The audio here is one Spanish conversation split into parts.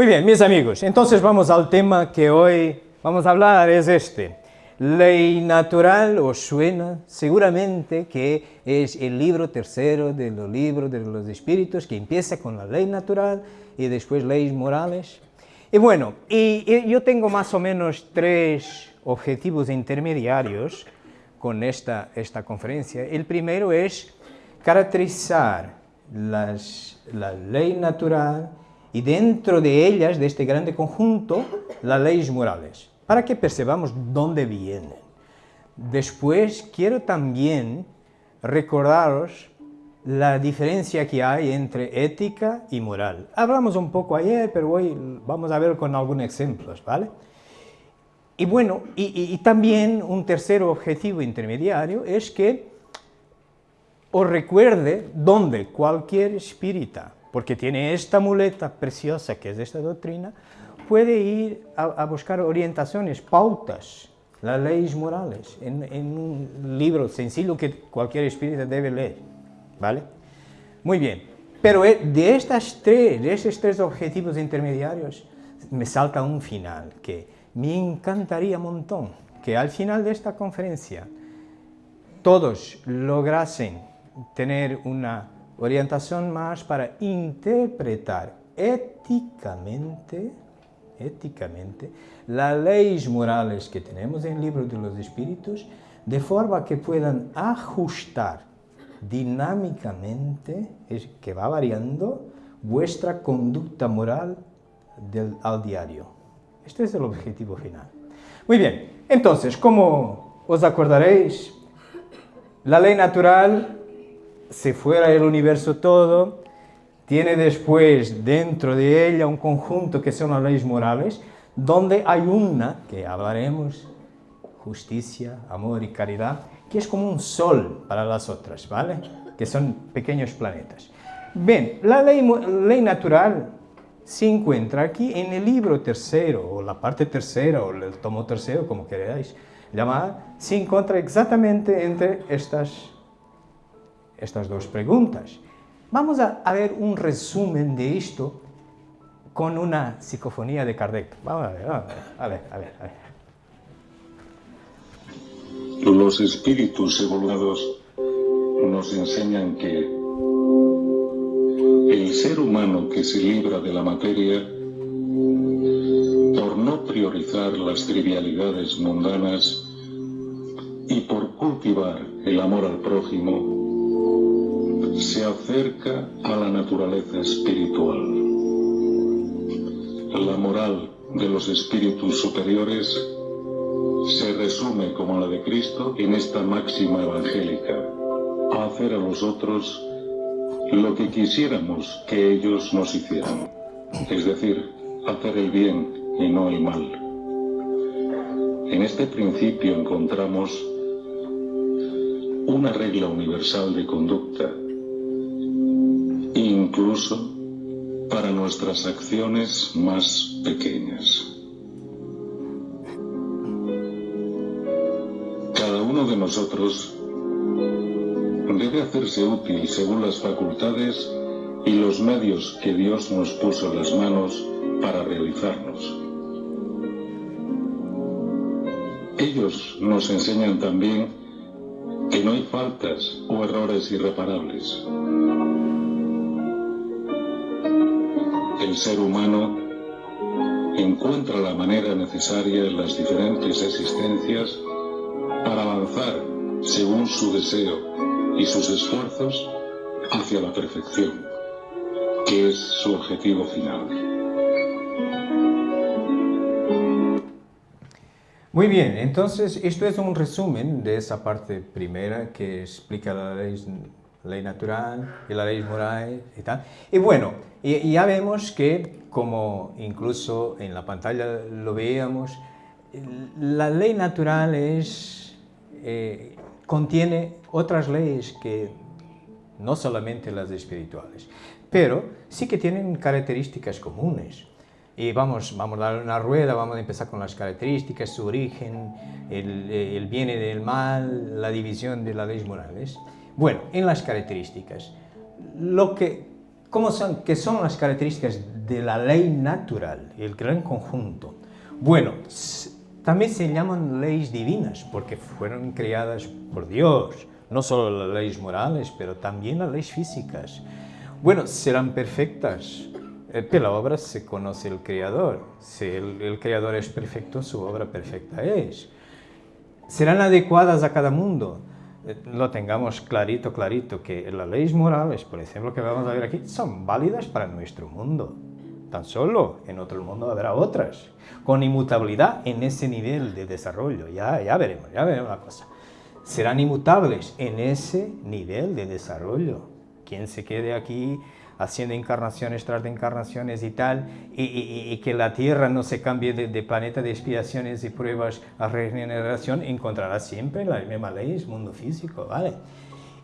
Muy bien, mis amigos, entonces vamos al tema que hoy vamos a hablar, es este. Ley natural os suena seguramente que es el libro tercero de los libros de los espíritus que empieza con la ley natural y después leyes morales. Y bueno, y, yo tengo más o menos tres objetivos intermediarios con esta, esta conferencia. El primero es caracterizar las, la ley natural y dentro de ellas, de este grande conjunto, las leyes morales, para que percebamos dónde vienen. Después quiero también recordaros la diferencia que hay entre ética y moral. Hablamos un poco ayer, pero hoy vamos a ver con algunos ejemplos, ¿vale? Y bueno, y, y también un tercer objetivo intermediario es que os recuerde dónde cualquier espírita porque tiene esta muleta preciosa que es esta doctrina, puede ir a, buscar orientaciones, pautas, las leyes morales, en, un libro sencillo que cualquier espíritu debe leer, ¿vale? Muy bien, pero eh, de, estas tres, de esos tres objetivos intermediarios, me salta un final que me encantaría un montón, que al final de esta conferencia todos lograsen tener una orientación más para interpretar éticamente, éticamente las leyes morales que tenemos en el libro de los espíritus, de forma que puedan ajustar dinámicamente, que va variando, vuestra conducta moral al diario. Este es el objetivo final. Muy bien, entonces, como os acordaréis, la ley natural si fuera el universo todo, tiene después dentro de ella un conjunto que son las leyes morales, donde hay una, que hablaremos, justicia, amor y caridad, que es como un sol para las otras, ¿vale? Que son pequeños planetas. Bien, la ley, ley natural se encuentra aquí en el libro tercero, o la parte tercera, o el tomo tercero, como queráis llamar, se encuentra exactamente entre estas estas dos preguntas. Vamos a, ver un resumen de esto con una psicofonía de Kardec. Vamos a ver, a ver, a ver, a ver. Los espíritus evolucionados nos enseñan que el ser humano que se libra de la materia por no priorizar las trivialidades mundanas y por cultivar el amor al prójimo, se acerca a la naturaleza espiritual. La moral de los espíritus superiores se resume como la de Cristo en esta máxima evangélica, hacer a los otros lo que quisiéramos que ellos nos hicieran, es decir, hacer el bien y no el mal. En este principio encontramos una regla universal de conducta incluso para nuestras acciones más pequeñas. Cada uno de nosotros debe hacerse útil según las facultades y los medios que Dios nos puso en las manos para realizarnos. Ellos nos enseñan también que no hay faltas o errores irreparables. El ser humano encuentra la manera necesaria en las diferentes existencias para avanzar según su deseo y sus esfuerzos hacia la perfección, que es su objetivo final. Muy bien, entonces esto es un resumen de esa parte primera que explica la ley ley natural y la ley moral y tal. Y bueno, y, ya vemos que, como incluso en la pantalla lo veíamos, la ley natural es, eh, contiene otras leyes que no solamente las espirituales, pero sí que tienen características comunes. Y vamos, vamos a dar una rueda, vamos a empezar con las características, su origen, el, el bien y el mal, la división de las leyes morales. Bueno, en las características, lo que ¿Cómo son, ¿Qué son las características de la ley natural, el gran conjunto? Bueno, también se llaman leyes divinas porque fueron creadas por Dios, no solo las leyes morales, pero también las leyes físicas. Bueno, serán perfectas, eh, pero la obra se conoce el Creador. Si el Creador es perfecto, su obra perfecta es. ¿Serán adecuadas a cada mundo? Eh, lo tengamos clarito, clarito, que las leyes morales, por ejemplo, que vamos a ver aquí, son válidas para nuestro mundo. Tan solo en otro mundo habrá otras, con inmutabilidad en ese nivel de desarrollo. Ya, ya veremos, ya veremos la cosa. Serán inmutables en ese nivel de desarrollo. Quien se quede aquí haciendo encarnaciones tras de encarnaciones y tal, y, que la Tierra no se cambie de, planeta de expiaciones y pruebas a regeneración, encontrará siempre la misma ley, mundo físico, ¿vale?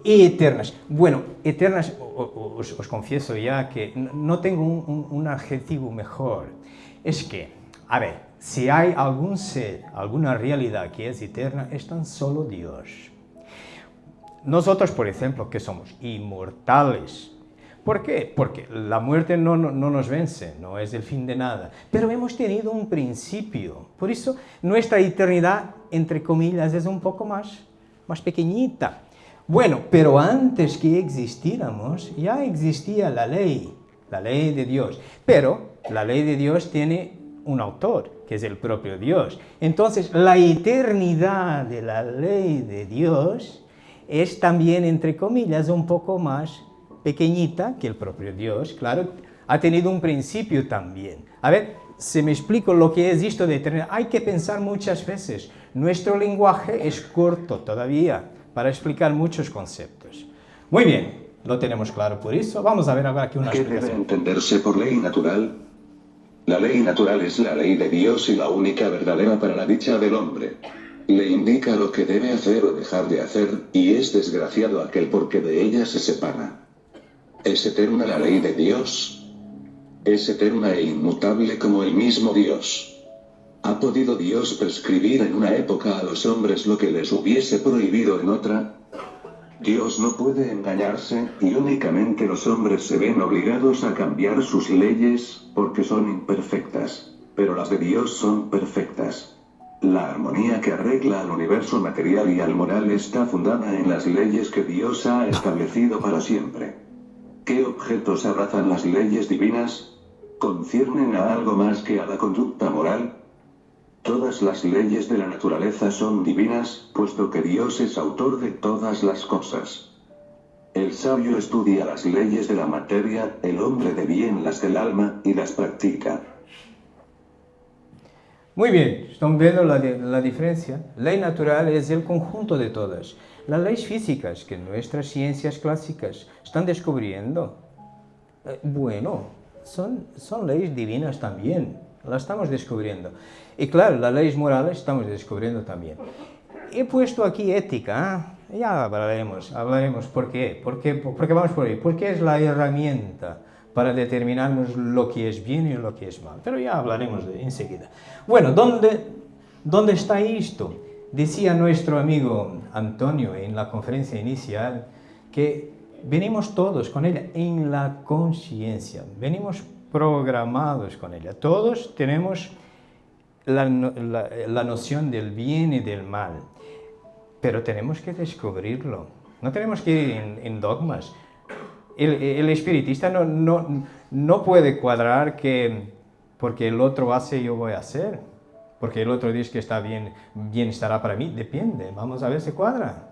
Y eternas. Bueno, eternas, os, confieso ya que no tengo un adjetivo mejor. Es que, a ver, si hay algún ser, alguna realidad que es eterna, es tan solo Dios. Nosotros, por ejemplo, que somos inmortales, ¿Por qué? Porque la muerte no, nos vence, no es el fin de nada. Pero hemos tenido un principio. Por eso nuestra eternidad, entre comillas, es un poco más, más pequeñita. Bueno, pero antes que existiéramos, ya existía la ley, la ley de Dios. Pero la ley de Dios tiene un autor, que es el propio Dios. Entonces, la eternidad de la ley de Dios es también, entre comillas, un poco más pequeñita que el propio Dios, claro, ha tenido un principio también. A ver, si me explico lo que es esto de eternidad, hay que pensar muchas veces. Nuestro lenguaje es corto todavía para explicar muchos conceptos. Muy bien, lo tenemos claro por eso. Vamos a ver ahora aquí una ¿Qué debe entenderse por ley natural? La ley natural es la ley de Dios y la única verdadera para la dicha del hombre. Le indica lo que debe hacer o dejar de hacer, y es desgraciado aquel porque de ella se separa. ¿Es eterna la ley de Dios? Es eterna e inmutable como el mismo Dios. ¿Ha podido Dios prescribir en una época a los hombres lo que les hubiese prohibido en otra? Dios no puede engañarse, y únicamente los hombres se ven obligados a cambiar sus leyes, porque son imperfectas. Pero las de Dios son perfectas. La armonía que arregla al universo material y al moral está fundada en las leyes que Dios ha establecido para siempre. ¿Qué objetos abrazan las leyes divinas? ¿Conciernen a algo más que a la conducta moral? Todas las leyes de la naturaleza son divinas, puesto que Dios es autor de todas las cosas. El sabio estudia las leyes de la materia, el hombre de bien las del alma, y las practica. Muy bien, están viendo la, la diferencia. Ley natural es el conjunto de todas. Las leyes físicas que nuestras ciencias clásicas están descubriendo, eh, bueno, son, son leyes divinas también, las estamos descubriendo. Y claro, las leyes morales estamos descubriendo también. He puesto aquí ética, ¿eh? ya hablaremos, hablaremos por qué, por qué, porque vamos por ahí, porque es la herramienta para determinarnos lo que es bien y lo que es mal, pero ya hablaremos de enseguida. Bueno, ¿dónde, ¿dónde está esto? Decía nuestro amigo Antonio en la conferencia inicial que venimos todos con ella en la conciencia, venimos programados con ella. Todos tenemos la, noción del bien y del mal, pero tenemos que descubrirlo. No tenemos que ir en, dogmas. El, espiritista no, no, no puede cuadrar que porque el otro hace yo voy a hacer porque el otro dice que está bien, bien estará para mí, depende, vamos a ver si cuadra.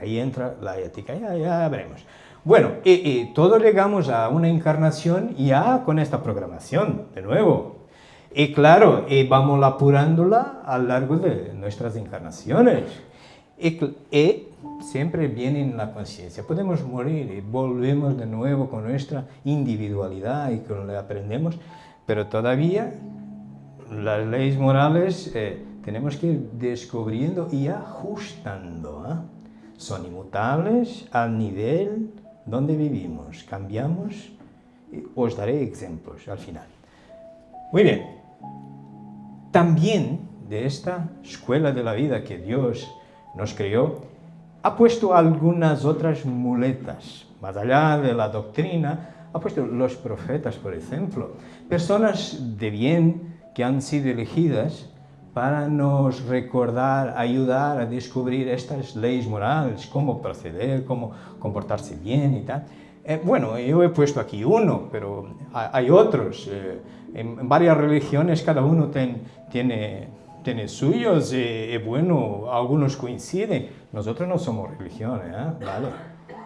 Ahí entra la ética, ya, ya veremos. Bueno, y, todos llegamos a una encarnación ya con esta programación, de nuevo. Y claro, y vamos apurándola a lo largo de nuestras encarnaciones. Y, y siempre viene en la conciencia. Podemos morir y volvemos de nuevo con nuestra individualidad y con lo que aprendemos, pero todavía las leyes morales eh, tenemos que ir descubriendo y ajustando. ¿ah? Son inmutables al nivel donde vivimos. Cambiamos, os daré ejemplos al final. Muy bien. También de esta escuela de la vida que Dios nos creó, ha puesto algunas otras muletas. Más allá de la doctrina, ha puesto los profetas, por ejemplo, personas de bien que han sido elegidas para nos recordar, ayudar a descubrir estas leyes morales, cómo proceder, cómo comportarse bien y tal. Eh, bueno, yo he puesto aquí uno, pero hay otros. Eh, en, varias religiones cada uno tiene, tiene suyos y, bueno, algunos coinciden. Nosotros no somos religión, ¿eh? ¿vale?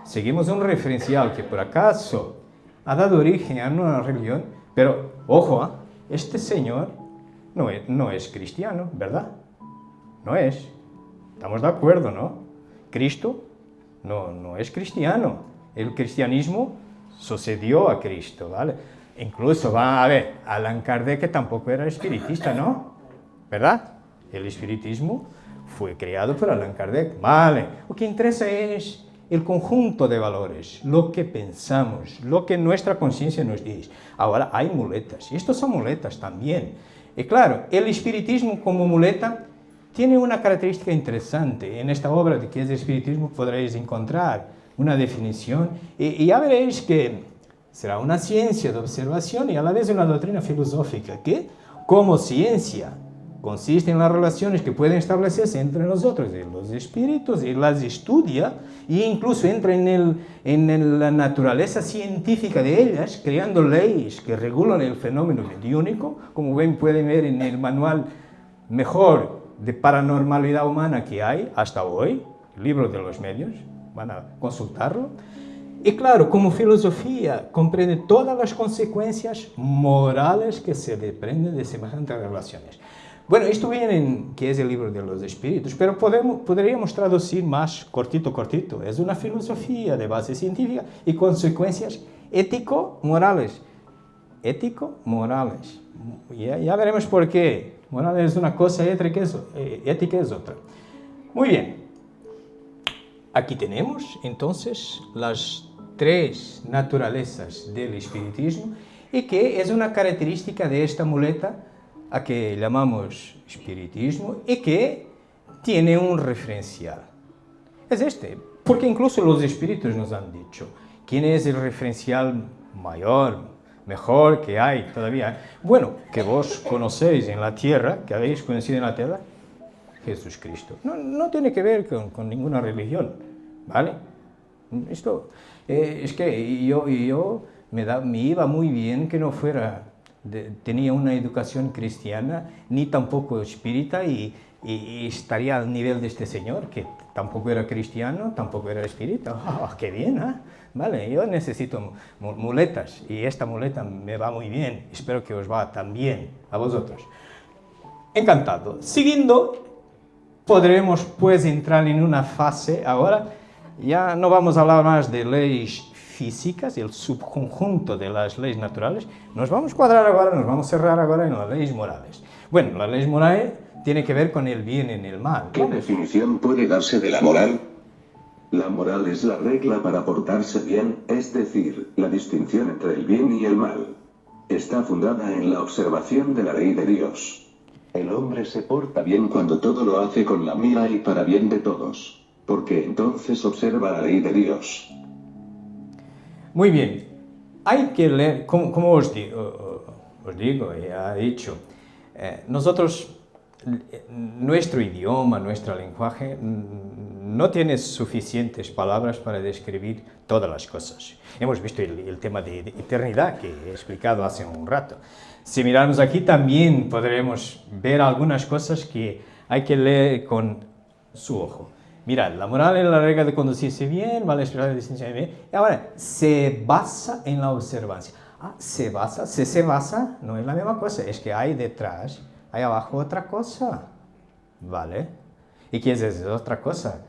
Seguimos un referencial que por acaso ha dado origen a una religión, pero ojo, este señor no es, no es cristiano, ¿verdad? No es. Estamos de acuerdo, ¿no? Cristo no, no es cristiano. El cristianismo sucedió a Cristo, ¿vale? Incluso, va a ver, Alan Kardec tampoco era espiritista, ¿no? ¿Verdad? El espiritismo fue creado por Alan Kardec, vale. Lo que interesa es el conjunto de valores, lo que pensamos, lo que nuestra conciencia nos dice. Ahora hay muletas, y estos son muletas también. Y claro, el espiritismo como muleta tiene una característica interesante. En esta obra de qué es espiritismo podréis encontrar una definición y, ya veréis que será una ciencia de observación y a la vez una doctrina filosófica que, como ciencia, consiste en las relaciones que pueden establecerse entre nosotros y los espíritus y las estudia e incluso entra en, el, en la naturaleza científica de ellas, creando leyes que regulan el fenómeno mediúnico, como ven, pueden ver en el manual mejor de paranormalidad humana que hay hasta hoy, libro de los medios, van a consultarlo. Y claro, como filosofía, comprende todas las consecuencias morales que se desprenden de semejantes relaciones. Bueno, esto viene en que es el libro de los espíritus, pero podemos, podríamos traducir más cortito, cortito. Es una filosofía de base científica y consecuencias ético-morales. Ético-morales. Ya, ya, veremos por qué. Moral es una cosa, ética es, eh, ética es otra. Muy bien. Aquí tenemos entonces las tres naturalezas del espiritismo y que es una característica de esta muleta a que llamamos espiritismo y que tiene un referencial. Es este, porque incluso los espíritus nos han dicho quién es el referencial mayor, mejor que hay todavía. Bueno, que vos conocéis en la tierra, que habéis conocido en la tierra, Jesús Cristo. No, tiene que ver con, ninguna religión, ¿vale? Esto, eh, es que yo, yo me iba muy bien que no fuera tenía una educación cristiana, ni tampoco espírita, y, estaría al nivel de este señor, que tampoco era cristiano, tampoco era espírita. ¡Oh, qué bien! ¿eh? Vale, yo necesito muletas, y esta muleta me va muy bien. Espero que os va también a vosotros. Encantado. Siguiendo, podremos pues entrar en una fase ahora, ya no vamos a hablar más de leyes físicas, el subconjunto de las leyes naturales, nos vamos a cuadrar ahora, nos vamos a cerrar ahora en las leyes morales. Bueno, las leyes morales tiene que ver con el bien y el mal. ¿Qué definición puede darse de la moral? La moral es la regla para portarse bien, es decir, la distinción entre el bien y el mal. Está fundada en la observación de la ley de Dios. El hombre se porta bien cuando todo lo hace con la mira y para bien de todos, porque entonces observa la ley de Dios. Muy bien, hay que leer, como, os, digo, os digo, ya he dicho, eh, nosotros, nuestro idioma, nuestro lenguaje, no tiene suficientes palabras para describir todas las cosas. Hemos visto el, tema de eternidad que he explicado hace un rato. Si miramos aquí también podremos ver algunas cosas que hay que leer con su ojo. Mirad, la moral es la regla de conducirse bien, vale esperar la distinción bien. Ahora, se basa en la observancia. Ah, se basa, se se basa, no es la misma cosa, es que hay detrás, hay abajo otra cosa. ¿Vale? ¿Y qué es eso? Otra cosa.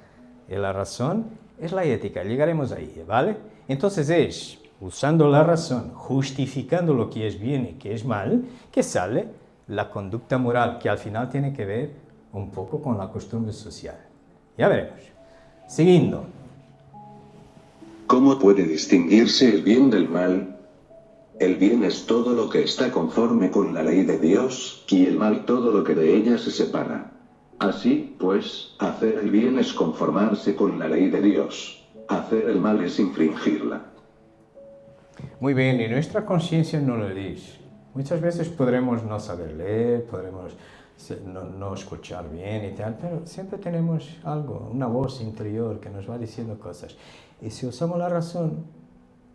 La razón es la ética, llegaremos ahí, ¿vale? Entonces es, usando la razón, justificando lo que es bien y que es mal, que sale la conducta moral, que al final tiene que ver un poco con la costumbre social. Ya veremos. Siguiendo. ¿Cómo puede distinguirse el bien del mal? El bien es todo lo que está conforme con la ley de Dios, y el mal todo lo que de ella se separa. Así, pues, hacer el bien es conformarse con la ley de Dios. Hacer el mal es infringirla. Muy bien, y nuestra conciencia no lo dice. Muchas veces podremos no saber leer, podremos no, escuchar bien y tal, pero siempre tenemos algo, una voz interior que nos va diciendo cosas. Y si usamos la razón,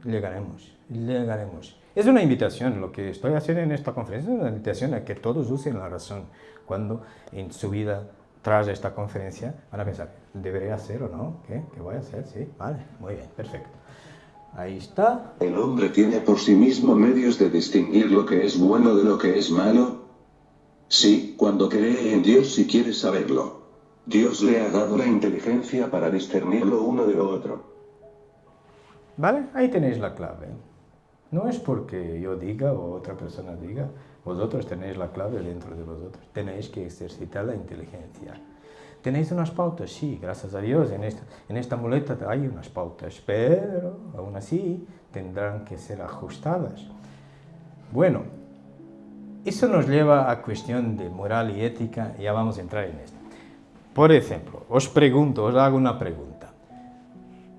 llegaremos, llegaremos. Es una invitación, lo que estoy haciendo en esta conferencia es una invitación a que todos usen la razón cuando en su vida tras esta conferencia van a pensar, ¿debería hacer o no? ¿Qué? ¿Qué voy a hacer? Sí, vale, muy bien, perfecto. Ahí está. ¿El hombre tiene por sí mismo medios de distinguir lo que es bueno de lo que es malo? Sí, cuando cree en Dios y quiere saberlo. Dios le ha dado la inteligencia para discernir lo uno de lo otro. ¿Vale? Ahí tenéis la clave. No es porque yo diga o otra persona diga, vosotros tenéis la clave dentro de vosotros. Tenéis que ejercitar la inteligencia. ¿Tenéis unas pautas? Sí, gracias a Dios, en esta, en esta muleta hay unas pautas, pero aún así tendrán que ser ajustadas. Bueno, eso nos lleva a cuestión de moral y ética, ya vamos a entrar en esto. Por ejemplo, os pregunto, os hago una pregunta.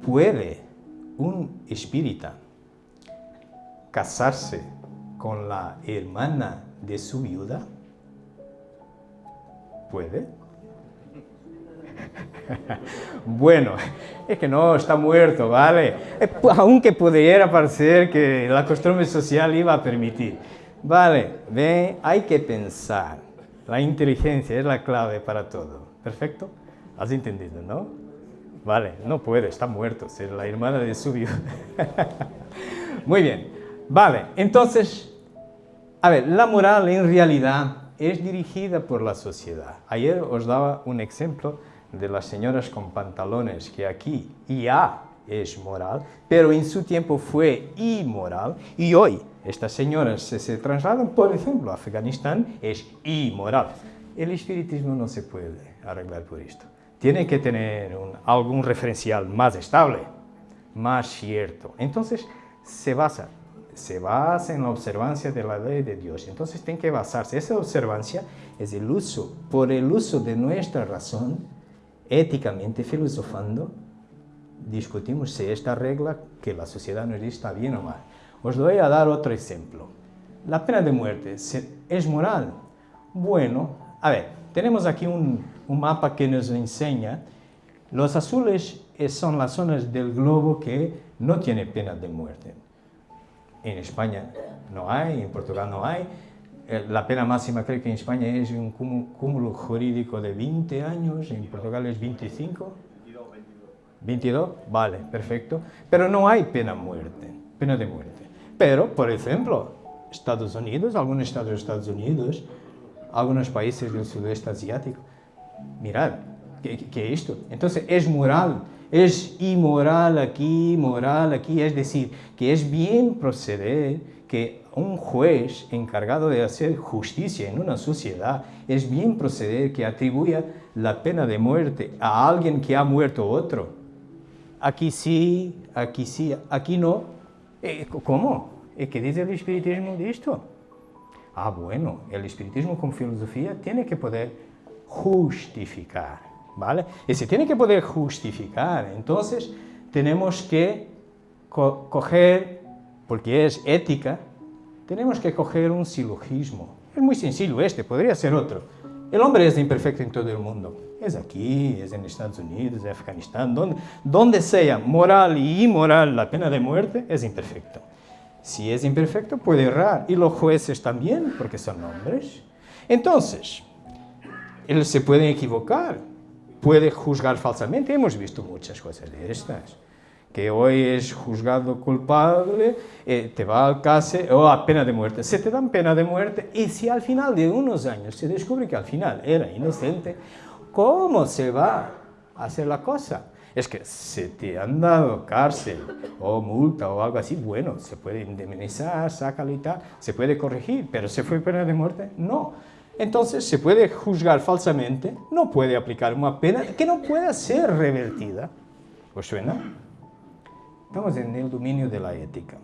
¿Puede un espírita casarse con la hermana de su viuda? ¿Puede? bueno, es que no, está muerto, ¿vale? Eh, aunque pudiera parecer que la costumbre social iba a permitir. Vale, ve, hay que pensar. La inteligencia es la clave para todo. ¿Perfecto? ¿Has entendido, no? Vale, no puede, está muerto, ser la hermana de su viuda. Muy bien. Vale, entonces, a ver, la moral en realidad es dirigida por la sociedad. Ayer os daba un ejemplo de las señoras con pantalones, que aquí ya es moral, pero en su tiempo fue inmoral, y hoy estas señoras se, se trasladan, por ejemplo, a Afganistán, es inmoral. El espiritismo no se puede arreglar por esto. Tiene que tener algún referencial más estable, más cierto. Entonces, se basa, se basa en la observancia de la ley de Dios. Entonces, tiene que basarse. Esa observancia es el uso, por el uso de nuestra razón, éticamente filosofando, discutimos si esta regla que la sociedad nos dice está bien o mal. Os voy a dar otro ejemplo. La pena de muerte es moral. Bueno, a ver, tenemos aquí un, un mapa que nos enseña. Los azules son las zonas del globo que no tiene pena de muerte. En España no hay, en Portugal no hay, eh, la pena máxima creo que en España es un cúmulo jurídico de 20 años, en Portugal es 25. 22, vale, perfecto. Pero no hay pena muerte, pena de muerte. Pero, por ejemplo, Estados Unidos, algunos estados de Estados Unidos, algunos países del sudeste asiático, mirad, ¿qué, ¿qué, es esto? Entonces, es moral, es inmoral aquí, moral aquí, es decir, que es bien proceder que un juez encargado de hacer justicia en una sociedad es bien proceder que atribuya la pena de muerte a alguien que ha muerto otro. Aquí sí, aquí sí, aquí no. Eh, ¿Cómo? ¿Qué dice el espiritismo de esto? Ah, bueno, el espiritismo con filosofía tiene que poder justificar, ¿vale? Y si tiene que poder justificar, entonces tenemos que coger, porque es ética, tenemos que coger un silogismo. Es muy sencillo este, podría ser otro. El hombre es imperfecto en todo el mundo. Es aquí, es en Estados Unidos, en Afganistán, donde, donde sea moral y inmoral la pena de muerte, es imperfecto. Si es imperfecto, puede errar. Y los jueces también, porque son hombres. Entonces, él se puede equivocar, puede juzgar falsamente. Hemos visto muchas cosas de estas que hoy es juzgado culpable, eh, te va al cárcel o a pena de muerte. Se te dan pena de muerte y si al final de unos años se descubre que al final era inocente, ¿cómo se va a hacer la cosa? Es que si te han dado cárcel o multa o algo así, bueno, se puede indemnizar, sácalo y tal, se puede corregir, pero ¿se fue pena de muerte? No. Entonces se puede juzgar falsamente, no puede aplicar una pena que no pueda ser revertida. ¿Os suena? Estamos en el dominio de la ética.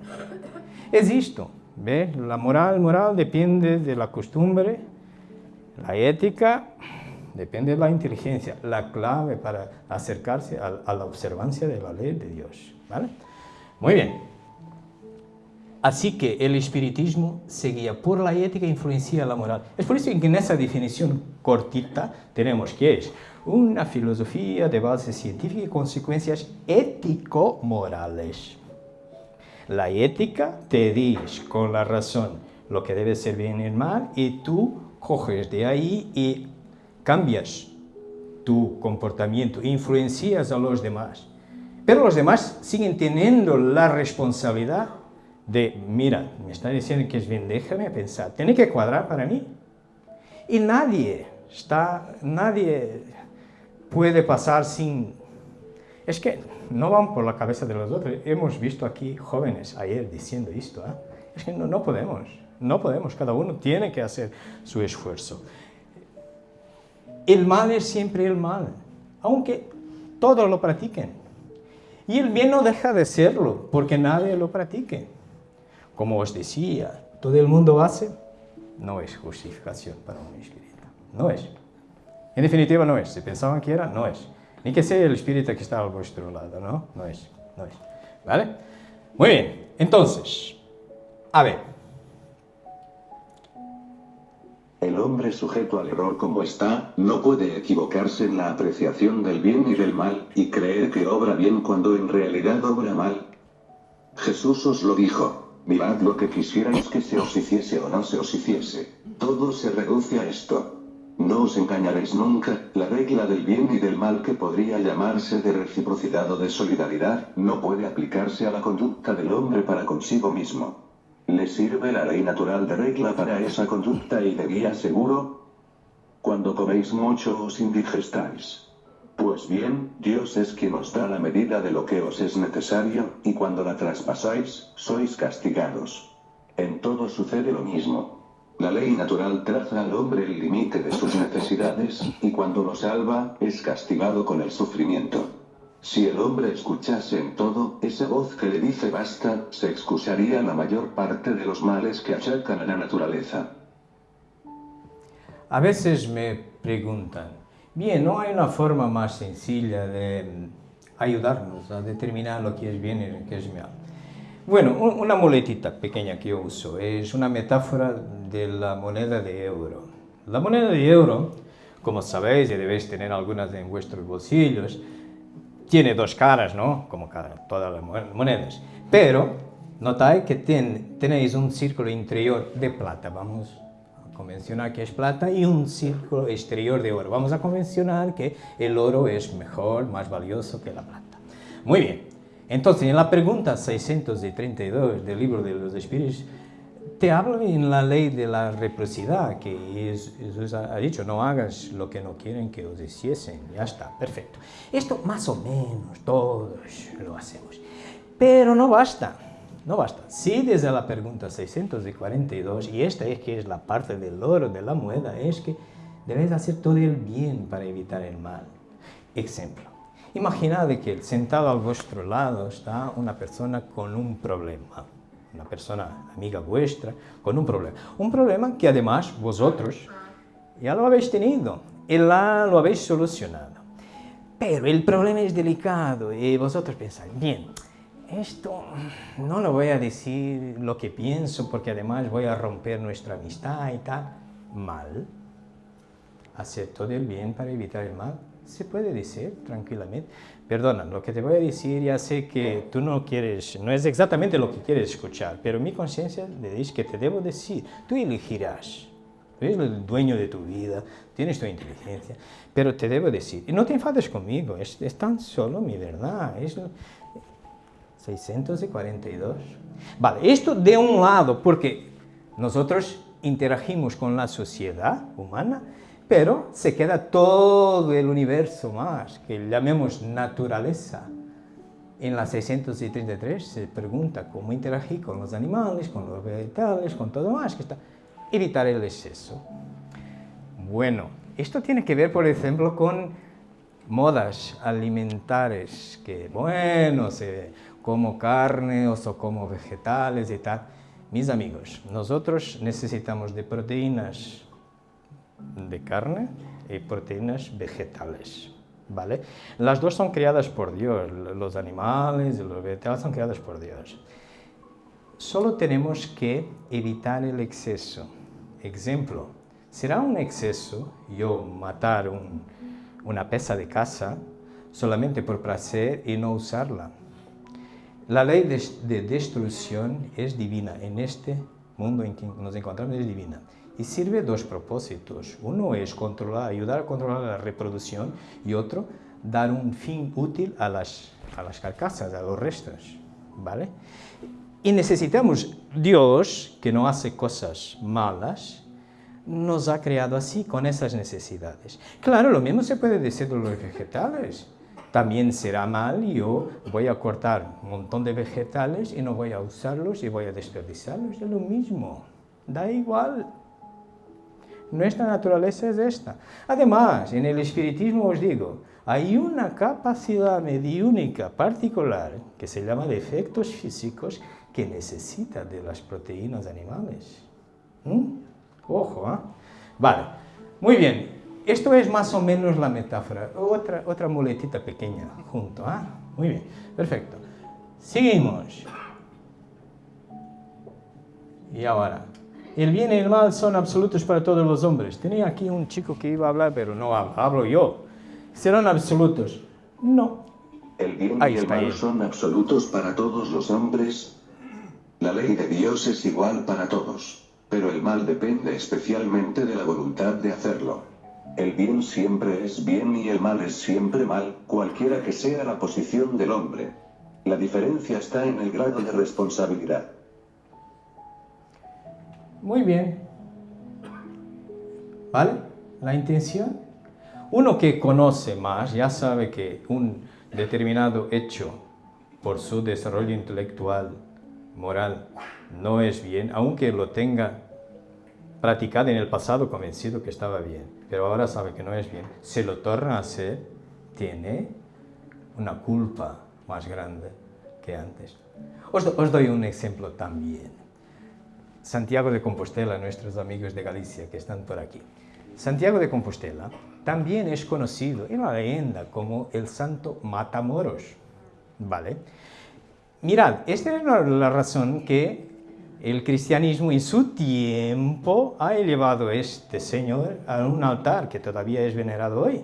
Es esto, ¿ve? La moral, moral depende de la costumbre, la ética depende de la inteligencia, la clave para acercarse a, la observancia de la ley de Dios, ¿vale? Muy bien. Así que el espiritismo seguía por la ética e influencia la moral. Es por eso que en esa definición cortita tenemos que es una filosofía de base científica y consecuencias ético-morales. La ética te dice con la razón lo que debe ser bien y mal y tú coges de ahí y cambias tu comportamiento, influencias a los demás. Pero los demás siguen teniendo la responsabilidad de, mira, me está diciendo que es bien, déjame pensar, tiene que cuadrar para mí. Y nadie está, nadie puede pasar sin... Es que no van por la cabeza de los otros. Hemos visto aquí jóvenes ayer diciendo esto. ¿eh? Es que no, no podemos, no podemos. Cada uno tiene que hacer su esfuerzo. El mal es siempre el mal, aunque todos lo practiquen. Y el bien no deja de serlo, porque nadie lo practique. Como os decía, todo el mundo hace, no es justificación para un espíritu. No es. En definitiva, no es. Si pensaban que era, no es. Ni que sea el espíritu que está a vuestro lado, ¿no? No es. No es. ¿Vale? Muy bien. Entonces, a ver. El hombre sujeto al error como está, no puede equivocarse en la apreciación del bien y del mal, y creer que obra bien cuando en realidad obra mal. Jesús os lo dijo. Mirad lo que quisierais que se os hiciese o no se os hiciese. Todo se reduce a esto. No os engañaréis nunca, la regla del bien y del mal que podría llamarse de reciprocidad o de solidaridad, no puede aplicarse a la conducta del hombre para consigo mismo. ¿Le sirve la ley natural de regla para esa conducta y de guía seguro? Cuando coméis mucho os indigestáis. Pues bien, Dios es quien os da la medida de lo que os es necesario, y cuando la traspasáis, sois castigados. En todo sucede lo mismo. La ley natural traza al hombre el límite de sus necesidades, y cuando lo salva, es castigado con el sufrimiento. Si el hombre escuchase en todo esa voz que le dice basta, se excusaría la mayor parte de los males que achacan a la naturaleza. A veces me preguntan, Bien, no hay una forma más sencilla de ayudarnos a determinar lo que es bien y lo que es mal. Bueno, una muletita pequeña que yo uso es una metáfora de la moneda de euro. La moneda de euro, como sabéis y debéis tener algunas en vuestros bolsillos, tiene dos caras, ¿no? Como todas las monedas. Pero notáis que tenéis un círculo interior de plata, vamos convencionar que es plata y un círculo exterior de oro. Vamos a convencionar que el oro es mejor, más valioso que la plata. Muy bien. Entonces, en la pregunta 632 del libro de los espíritus, te habla en la ley de la reciprocidad, que Jesús ha dicho, no hagas lo que no quieren que os hiciesen. Ya está, perfecto. Esto más o menos todos lo hacemos. Pero no basta. No basta. Si desde la pregunta 642, y esta es que es la parte del oro de la moneda, es que debes hacer todo el bien para evitar el mal. Ejemplo. Imaginad que sentado a vuestro lado está una persona con un problema. Una persona amiga vuestra con un problema. Un problema que además vosotros ya lo habéis tenido y la, lo habéis solucionado. Pero el problema es delicado y vosotros pensáis, bien, esto no lo voy a decir lo que pienso porque además voy a romper nuestra amistad y tal. Mal. Hacer todo el bien para evitar el mal. Se puede decir tranquilamente. Perdona, lo que te voy a decir ya sé que tú no quieres, no es exactamente lo que quieres escuchar, pero mi conciencia le dice que te debo decir. Tú elegirás. Tú eres el dueño de tu vida, tienes tu inteligencia, pero te debo decir. Y no te enfades conmigo, es, tan solo mi verdad. Es, 642. Vale, esto de un lado, porque nosotros interagimos con la sociedad humana, pero se queda todo el universo más, que llamemos naturaleza. En la 633 se pregunta cómo interagir con los animales, con los vegetales, con todo más, que está evitar el exceso. Bueno, esto tiene que ver, por ejemplo, con modas alimentares, que bueno, se como carne o como vegetales y tal. Mis amigos, nosotros necesitamos de proteínas de carne y proteínas vegetales. ¿Vale? Las dos son creadas por Dios, los animales y los vegetales son creados por Dios. Solo tenemos que evitar el exceso. Ejemplo, será un exceso yo matar una pieza de casa solamente por placer y no usarla. La ley de, destrucción es divina. En este mundo en que nos encontramos es divina. Y sirve dos propósitos. Uno es controlar, ayudar a controlar la reproducción y otro, dar un fin útil a las, a las carcasas, a los restos. ¿Vale? Y necesitamos Dios, que no hace cosas malas, nos ha creado así, con esas necesidades. Claro, lo mismo se puede decir de los vegetales. También será mal, yo voy a cortar un montón de vegetales y no voy a usarlos y voy a desperdiciarlos. Es lo mismo, da igual. Nuestra naturaleza es esta. Además, en el espiritismo os digo, hay una capacidad mediúnica particular que se llama de efectos físicos que necesita de las proteínas animales. ¿Mm? Ojo, ¿eh? Vale, muy bien. Esto es más o menos la metáfora. Otra, otra muletita pequeña junto, ¿ah? Muy bien, perfecto. Seguimos. Y ahora, el bien y el mal son absolutos para todos los hombres. Tenía aquí un chico que iba a hablar, pero no hablo, hablo yo. ¿Serán absolutos? No. El bien y el mal son absolutos para todos los hombres. La ley de Dios es igual para todos, pero el mal depende especialmente de la voluntad de hacerlo. El bien siempre es bien y el mal es siempre mal, cualquiera que sea la posición del hombre. La diferencia está en el grado de responsabilidad. Muy bien. ¿Vale? La intención. Uno que conoce más ya sabe que un determinado hecho por su desarrollo intelectual, moral, no es bien, aunque lo tenga practicado en el pasado convencido que estaba bien, pero ahora sabe que no es bien, se lo torna a hacer, tiene una culpa más grande que antes. Os, os doy un ejemplo también. Santiago de Compostela, nuestros amigos de Galicia que están por aquí. Santiago de Compostela también es conocido en la leyenda como el santo Matamoros. ¿Vale? Mirad, esta es la razón que el cristianismo en su tiempo ha elevado a este señor a un altar que todavía es venerado hoy.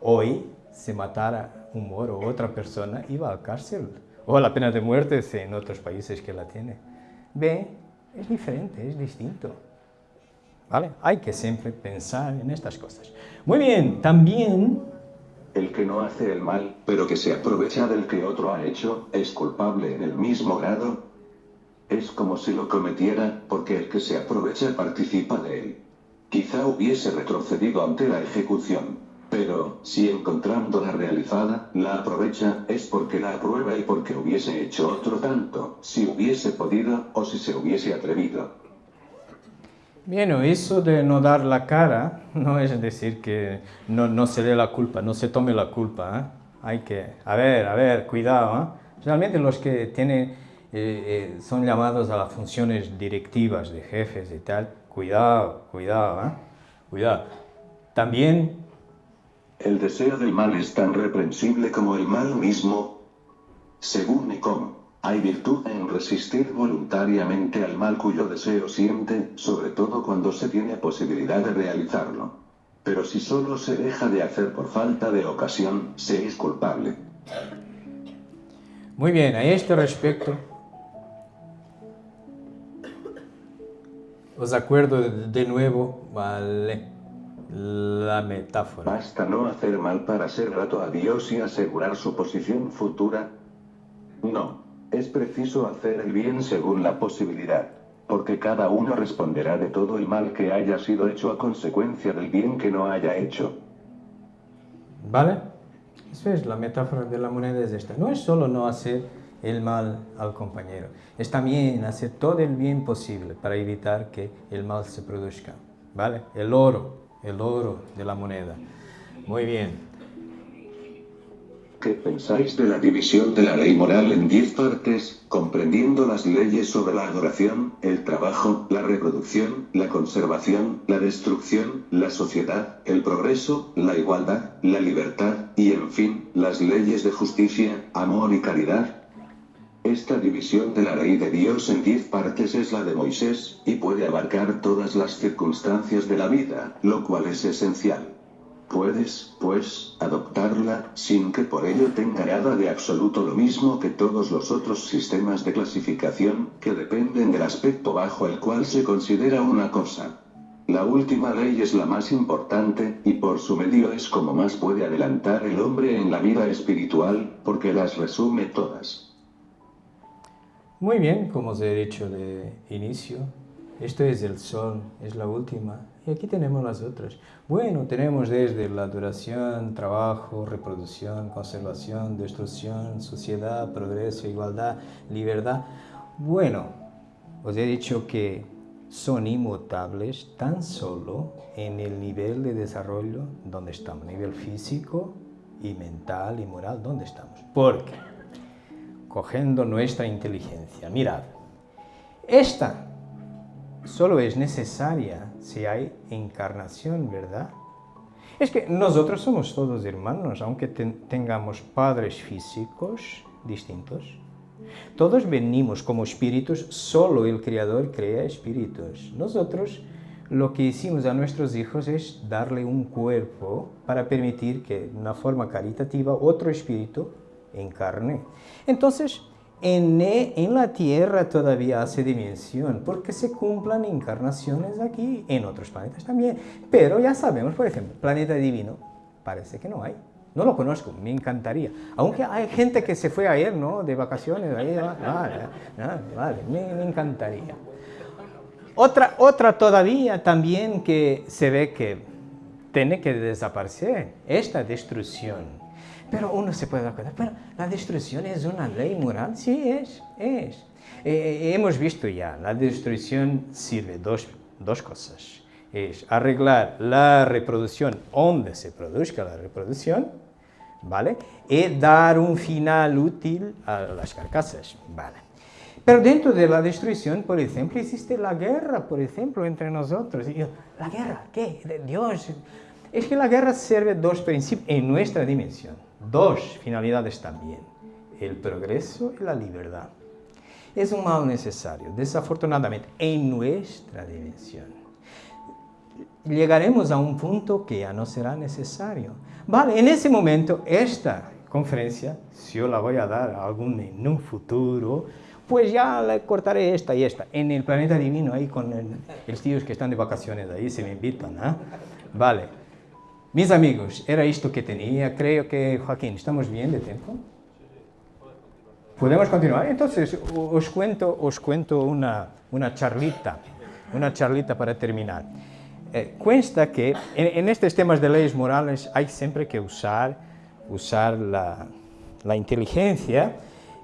Hoy, si matara un moro o otra persona, iba a cárcel. O a la pena de muerte en otros países que la tiene. Ve, es diferente, es distinto. ¿Vale? Hay que siempre pensar en estas cosas. Muy bien, también... El que no hace el mal, pero que se aprovecha del que otro ha hecho, es culpable en el mismo grado, es como si lo cometiera, porque el que se aprovecha participa de él. Quizá hubiese retrocedido ante la ejecución. Pero, si encontrándola realizada, la aprovecha, es porque la aprueba y porque hubiese hecho otro tanto, si hubiese podido, o si se hubiese atrevido. Bien, eso de no dar la cara no es decir que no, no se dé la culpa, no se tome la culpa. ¿eh? Hay que, a ver, a ver, cuidado. ¿eh? Realmente los que tienen eh, eh, son llamados a las funciones directivas de jefes y tal, cuidado, cuidado, ¿eh? cuidado. También... El deseo del mal es tan reprensible como el mal mismo, según cómo. Hay virtud en resistir voluntariamente al mal cuyo deseo siente, sobre todo cuando se tiene posibilidad de realizarlo. Pero si solo se deja de hacer por falta de ocasión, se es culpable. Muy bien, a este respecto, Os acuerdo de nuevo, vale, la metáfora. Basta no hacer mal para ser grato a Dios y asegurar su posición futura. No, es preciso hacer el bien según la posibilidad, porque cada uno responderá de todo el mal que haya sido hecho a consecuencia del bien que no haya hecho. ¿Vale? Eso es la metáfora de la moneda es esta. No es solo no hacer el mal al compañero. Es también hacer todo el bien posible para evitar que el mal se produzca. ¿Vale? El oro, el oro de la moneda. Muy bien. ¿Qué pensáis de la división de la ley moral en diez partes, comprendiendo las leyes sobre la adoración, el trabajo, la reproducción, la conservación, la destrucción, la sociedad, el progreso, la igualdad, la libertad, y en fin, las leyes de justicia, amor y caridad? Esta división de la ley de Dios en diez partes es la de Moisés, y puede abarcar todas las circunstancias de la vida, lo cual es esencial. Puedes, pues, adoptarla, sin que por ello tenga nada de absoluto lo mismo que todos los otros sistemas de clasificación, que dependen del aspecto bajo el cual se considera una cosa. La última ley es la más importante, y por su medio es como más puede adelantar el hombre en la vida espiritual, porque las resume todas. Muy bien, como os he dicho de inicio, esto es el sol, es la última, y aquí tenemos las otras. Bueno, tenemos desde la duración, trabajo, reproducción, conservación, destrucción, sociedad, progreso, igualdad, libertad. Bueno, os he dicho que son inmutables tan solo en el nivel de desarrollo donde estamos, nivel físico y mental y moral, donde estamos. Porque cogiendo nuestra inteligencia. Mirad, esta solo es necesaria si hay encarnación, ¿verdad? Es que nosotros somos todos hermanos, aunque tengamos padres físicos distintos. Todos venimos como espíritus, solo el Creador crea espíritus. Nosotros lo que hicimos a nuestros hijos es darle un cuerpo para permitir que, de una forma caritativa, otro espíritu en carne. Entonces, en, la tierra todavía hace dimensión, porque se cumplan encarnaciones aquí, en otros planetas también. Pero ya sabemos, por ejemplo, planeta divino, parece que no hay. No lo conozco, me encantaría. Aunque hay gente que se fue ayer, ¿no? De vacaciones, ahí, vale, vale, me, me, encantaría. Otra, otra todavía también que se ve que tiene que desaparecer, esta destrucción pero uno se puede dar cuenta, pero la destrucción es una ley moral, sí es, es. Eh, eh, hemos visto ya, la destrucción sirve dos, dos cosas. Es arreglar la reproducción donde se produzca la reproducción, ¿vale? Y dar un final útil a las carcasas, ¿vale? Pero dentro de la destrucción, por ejemplo, existe la guerra, por ejemplo, entre nosotros. ¿La guerra? ¿Qué? Dios. Es que la guerra sirve dos principios en nuestra dimensión dos finalidades también, el progreso y la libertad. Es un mal necesario, desafortunadamente, en nuestra dimensión. Llegaremos a un punto que ya no será necesario. Vale, en ese momento, esta conferencia, si yo la voy a dar a algún en un futuro, pues ya le cortaré esta y esta. En el planeta divino, ahí con los tíos que están de vacaciones, ahí se me invitan, ¿ah? Vale. Mis amigos, era esto que tenía. Creo que, Joaquín, ¿estamos bien de tiempo? ¿Podemos continuar? Entonces, os cuento, os cuento una, una charlita, una charlita para terminar. Eh, cuesta que en, estos temas de leyes morales hay siempre que usar, usar la, la inteligencia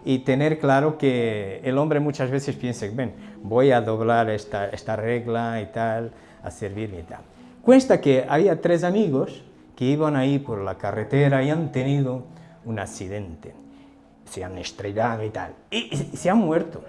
y tener claro que el hombre muchas veces piensa, ven, voy a doblar esta, esta regla y tal, a servirme y tal. Cuesta que había tres amigos que iban ahí por la carretera y han tenido un accidente. Se han estrellado y tal. Y, se han muerto.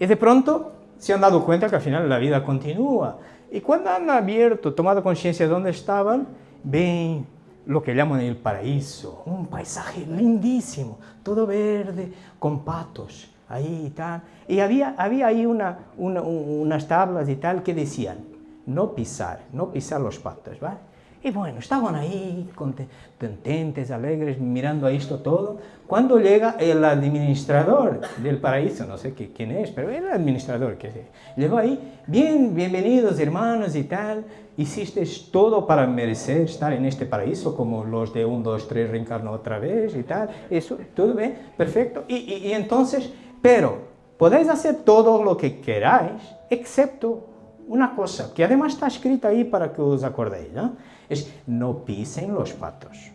Y de pronto se han dado cuenta que al final la vida continúa. Y cuando han abierto, tomado conciencia de dónde estaban, ven lo que llaman el paraíso, un paisaje lindísimo, todo verde, con patos, ahí y tal. Y había, había ahí una, unas tablas y tal que decían, no pisar, no pisar los patos, ¿vale? Y bueno, estaban ahí contentes, alegres, mirando a esto todo. Cuando llega el administrador del paraíso, no sé quién es, pero el administrador que llegó ahí, bien, bienvenidos hermanos y tal, hiciste todo para merecer estar en este paraíso, como los de 1, 2, 3 reencarnó otra vez y tal, eso, todo bien, perfecto. Y, y entonces, pero podéis hacer todo lo que queráis, excepto una cosa, que además está escrita ahí para que os acordéis, ¿no? Es no pisen los patos.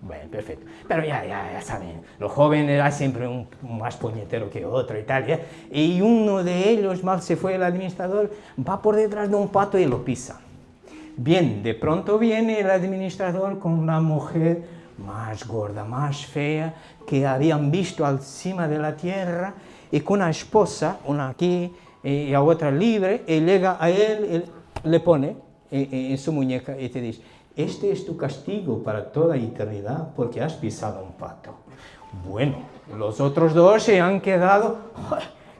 Bueno, perfecto. Pero ya, ya, ya saben, los jóvenes era siempre un, más puñetero que otro y tal, ¿ya? Y uno de ellos, mal se fue el administrador, va por detrás de un pato y lo pisa. Bien, de pronto viene el administrador con una mujer más gorda, más fea, que habían visto al cima de la tierra, y con una esposa, una aquí, y a otra libre, y llega a él, le pone en, su muñeca y te dice, este es tu castigo para toda eternidad porque has pisado un pato. Bueno, los otros dos se han quedado,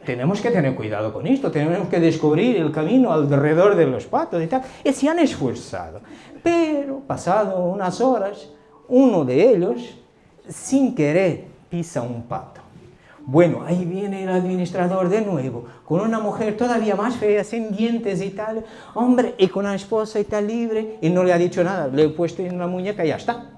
tenemos que tener cuidado con esto, tenemos que descubrir el camino alrededor de los patos y tal, y se han esforzado. Pero, pasado unas horas, uno de ellos, sin querer, pisa un pato. Bueno, ahí viene el administrador de nuevo, con una mujer todavía más fea, sin dientes y tal, hombre, y con una esposa y tal libre, y no le ha dicho nada, le he puesto en la muñeca y ya está.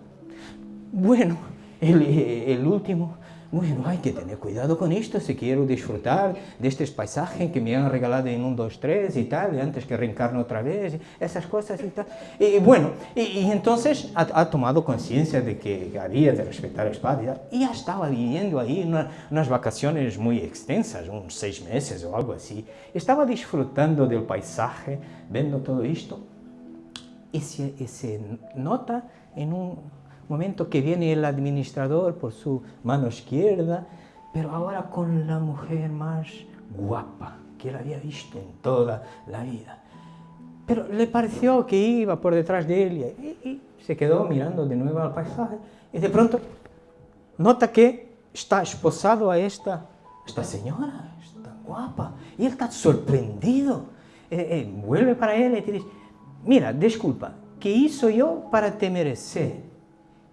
Bueno, el, el último bueno, hay que tener cuidado con esto si quiero disfrutar de este paisaje que me han regalado en un, dos, tres y tal, antes que reencarno otra vez, esas cosas y tal. Y bueno, y, entonces ha, tomado conciencia de que había de respetar el espacio y, y ya estaba viviendo ahí unas vacaciones muy extensas, unos seis meses o algo así. Estaba disfrutando del paisaje, viendo todo esto, y se, y se nota en un momento que viene el administrador por su mano izquierda, pero ahora con la mujer más guapa que él había visto en toda la vida. Pero le pareció que iba por detrás de él y, se quedó mirando de nuevo al paisaje y de pronto nota que está esposado a esta, esta señora, esta guapa, y él está sorprendido. Eh, eh, vuelve para él y te dice, mira, disculpa, ¿qué hizo yo para te merecer?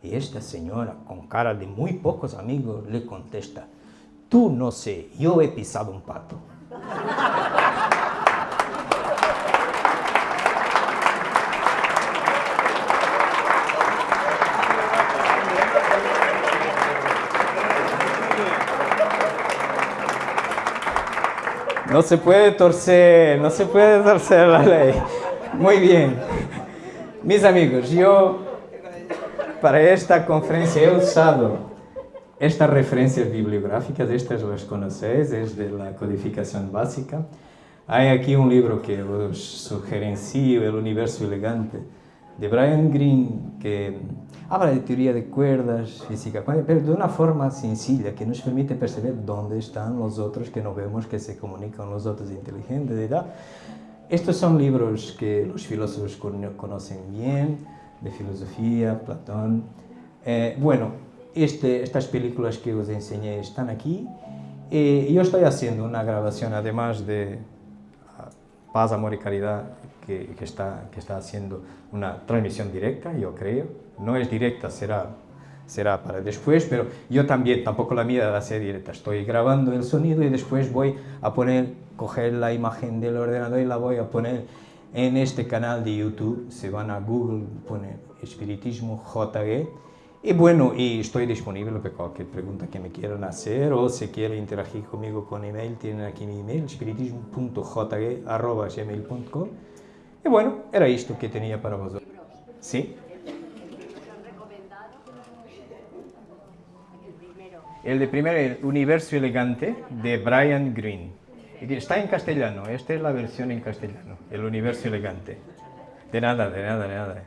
Y esta señora, con cara de muy pocos amigos, le contesta, tú no sé, yo he pisado un pato. No se puede torcer, no se puede torcer la ley. Muy bien. Mis amigos, yo para esta conferencia he usado estas referencias bibliográficas, estas las conocéis, es de la codificación básica. Hay aquí un libro que os sugerencio, El universo elegante, de Brian Greene, que habla de teoría de cuerdas, física pero de una forma sencilla que nos permite percibir dónde están los otros que no vemos, que se comunican los otros inteligentes. Estos son libros que los filósofos conocen bien, de filosofía, Platón. Eh, bueno, este, estas películas que os enseñé están aquí. y yo estoy haciendo una grabación, además de ah, Paz, Amor y Caridad, que, que, está, que está haciendo una transmisión directa, yo creo. No es directa, será, será para después, pero yo también, tampoco la mía va a ser directa. Estoy grabando el sonido y después voy a poner, coger la imagen del ordenador y la voy a poner en este canal de YouTube, se van a Google, ponen Espiritismo JG, y bueno, y estoy disponible para cualquier pregunta que me quieran hacer o si quieren interagir conmigo con email, tienen aquí mi email, espiritismo.jg.gmail.com Y bueno, era esto que tenía para vosotros. ¿Sí? El de primero, El Universo Elegante, de Brian Greene. Está en castellano, esta es la versión en castellano, El universo elegante. De nada, de nada, de nada.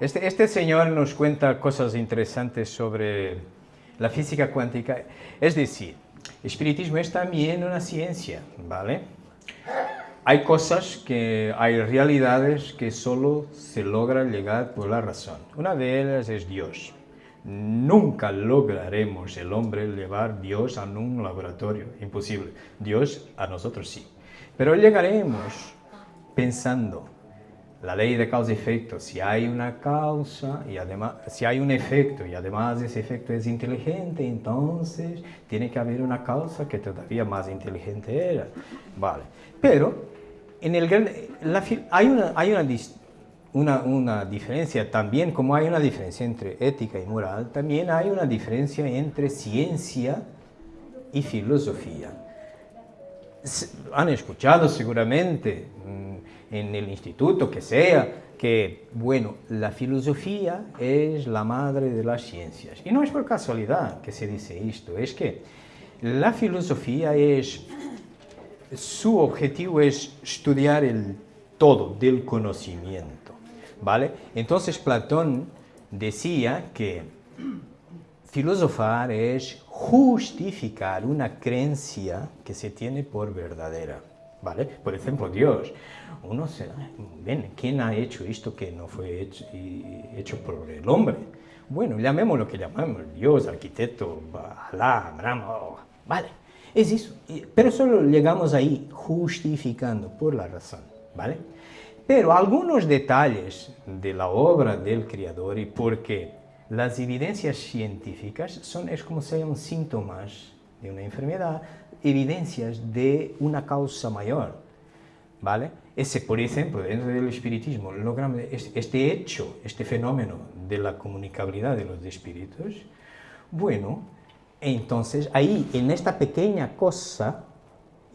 Este, este señor nos cuenta cosas interesantes sobre la física cuántica. Es decir, el espiritismo es también una ciencia, ¿vale? Hay cosas que, hay realidades que solo se logran llegar por la razón. Una de ellas es Dios. Nunca lograremos el hombre llevar Dios a un laboratorio, imposible. Dios a nosotros sí. Pero llegaremos pensando la ley de causa y efecto, si hay una causa y además, si hay un efecto y además ese efecto es inteligente, entonces tiene que haber una causa que todavía más inteligente era. Vale. Pero en el la, hay una, hay una una, una, diferencia también, como hay una diferencia entre ética y moral, también hay una diferencia entre ciencia y filosofía. Han escuchado seguramente mm, en el instituto que sea, que, bueno, la filosofía es la madre de las ciencias. Y no es por casualidad que se dice esto, es que la filosofía es, su objetivo es estudiar el todo del conocimiento. ¿Vale? Entonces Platón decía que filosofar es justificar una creencia que se tiene por verdadera. ¿vale? Por ejemplo, Dios. Uno se, ven, ¿quién ha hecho esto que no fue hecho, hecho por el hombre? Bueno, llamemos lo que llamamos, Dios, arquitecto, Alá, Brahma, vale, es eso. Pero solo llegamos ahí justificando por la razón, ¿vale? Pero algunos detalles de la obra del Creador y porque las evidencias científicas son, es como si fueran síntomas de una enfermedad, evidencias de una causa mayor, ¿vale? Ese, por ejemplo, dentro del espiritismo, este hecho, este fenómeno de la comunicabilidad de los espíritus, bueno, entonces ahí, en esta pequeña cosa,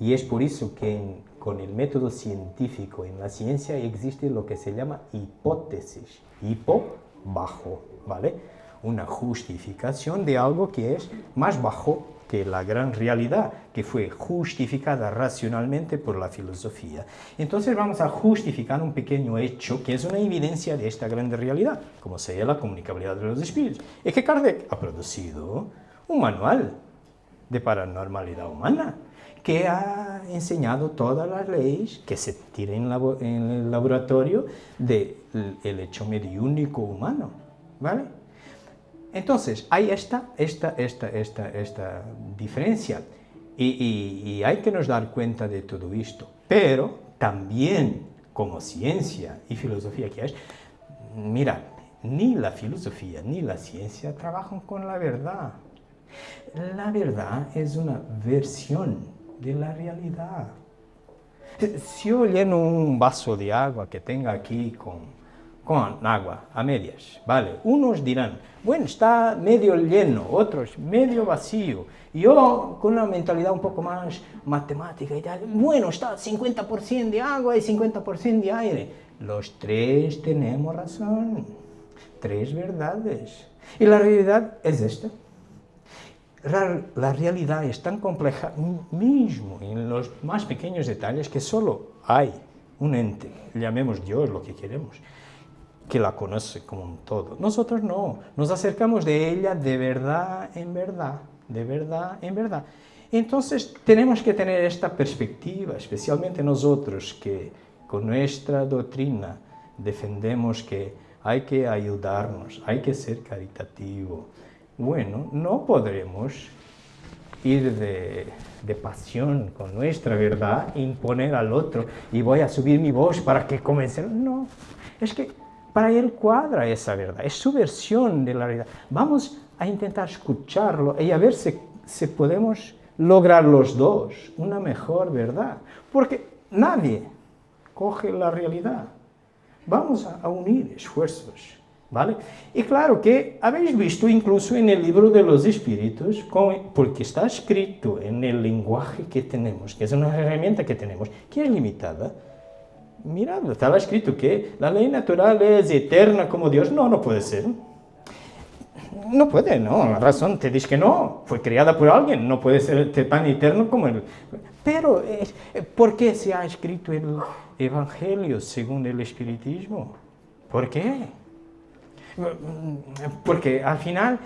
y es por eso que con el método científico en la ciencia existe lo que se llama hipótesis, hipo, bajo, ¿vale? Una justificación de algo que es más bajo que la gran realidad, que fue justificada racionalmente por la filosofía. Entonces vamos a justificar un pequeño hecho que es una evidencia de esta gran realidad, como sería la comunicabilidad de los espíritus. Es que Kardec ha producido un manual de paranormalidad humana, que ha enseñado todas las leyes que se tienen en el laboratorio del hecho mediúnico humano, ¿vale? Entonces, hay esta, esta, esta, esta, esta diferencia y, hay que nos dar cuenta de todo esto, pero también como ciencia y filosofía que es, mira, ni la filosofía ni la ciencia trabajan con la verdad. La verdad es una versión de la realidad. Si yo lleno un vaso de agua que tenga aquí con con agua a medias, ¿vale? Unos dirán, bueno, está medio lleno, otros medio vacío. Yo, con una mentalidad un poco más matemática y bueno, está 50% de agua y 50% de aire. Los tres tenemos razón, tres verdades. Y la realidad es esta. La realidad es tan compleja mismo en los más pequeños detalles que solo hay un ente, llamemos Dios lo que queremos, que la conoce como un todo. Nosotros no, nos acercamos de ella de verdad en verdad, de verdad en verdad. Entonces tenemos que tener esta perspectiva, especialmente nosotros que con nuestra doctrina defendemos que hay que ayudarnos, hay que ser caritativo. Bueno, no podremos ir de, pasión con nuestra verdad, imponer al otro y voy a subir mi voz para que convencer. No, es que para él cuadra esa verdad, es su versión de la realidad. Vamos a intentar escucharlo y a ver si, si podemos lograr los dos una mejor verdad, porque nadie coge la realidad. Vamos a, unir esfuerzos, ¿vale? Y claro que habéis visto incluso en el libro de los espíritus, porque está escrito en el lenguaje que tenemos, que es una herramienta que tenemos, que es limitada, Mira, está escrito que la ley natural es eterna como Dios. No, no puede ser. No puede, no, la razón te dice que no, fue creada por alguien, no puede ser tan eterno como él. Pero, ¿por qué se ha escrito el Evangelio según el Espiritismo? ¿Por qué? Porque al final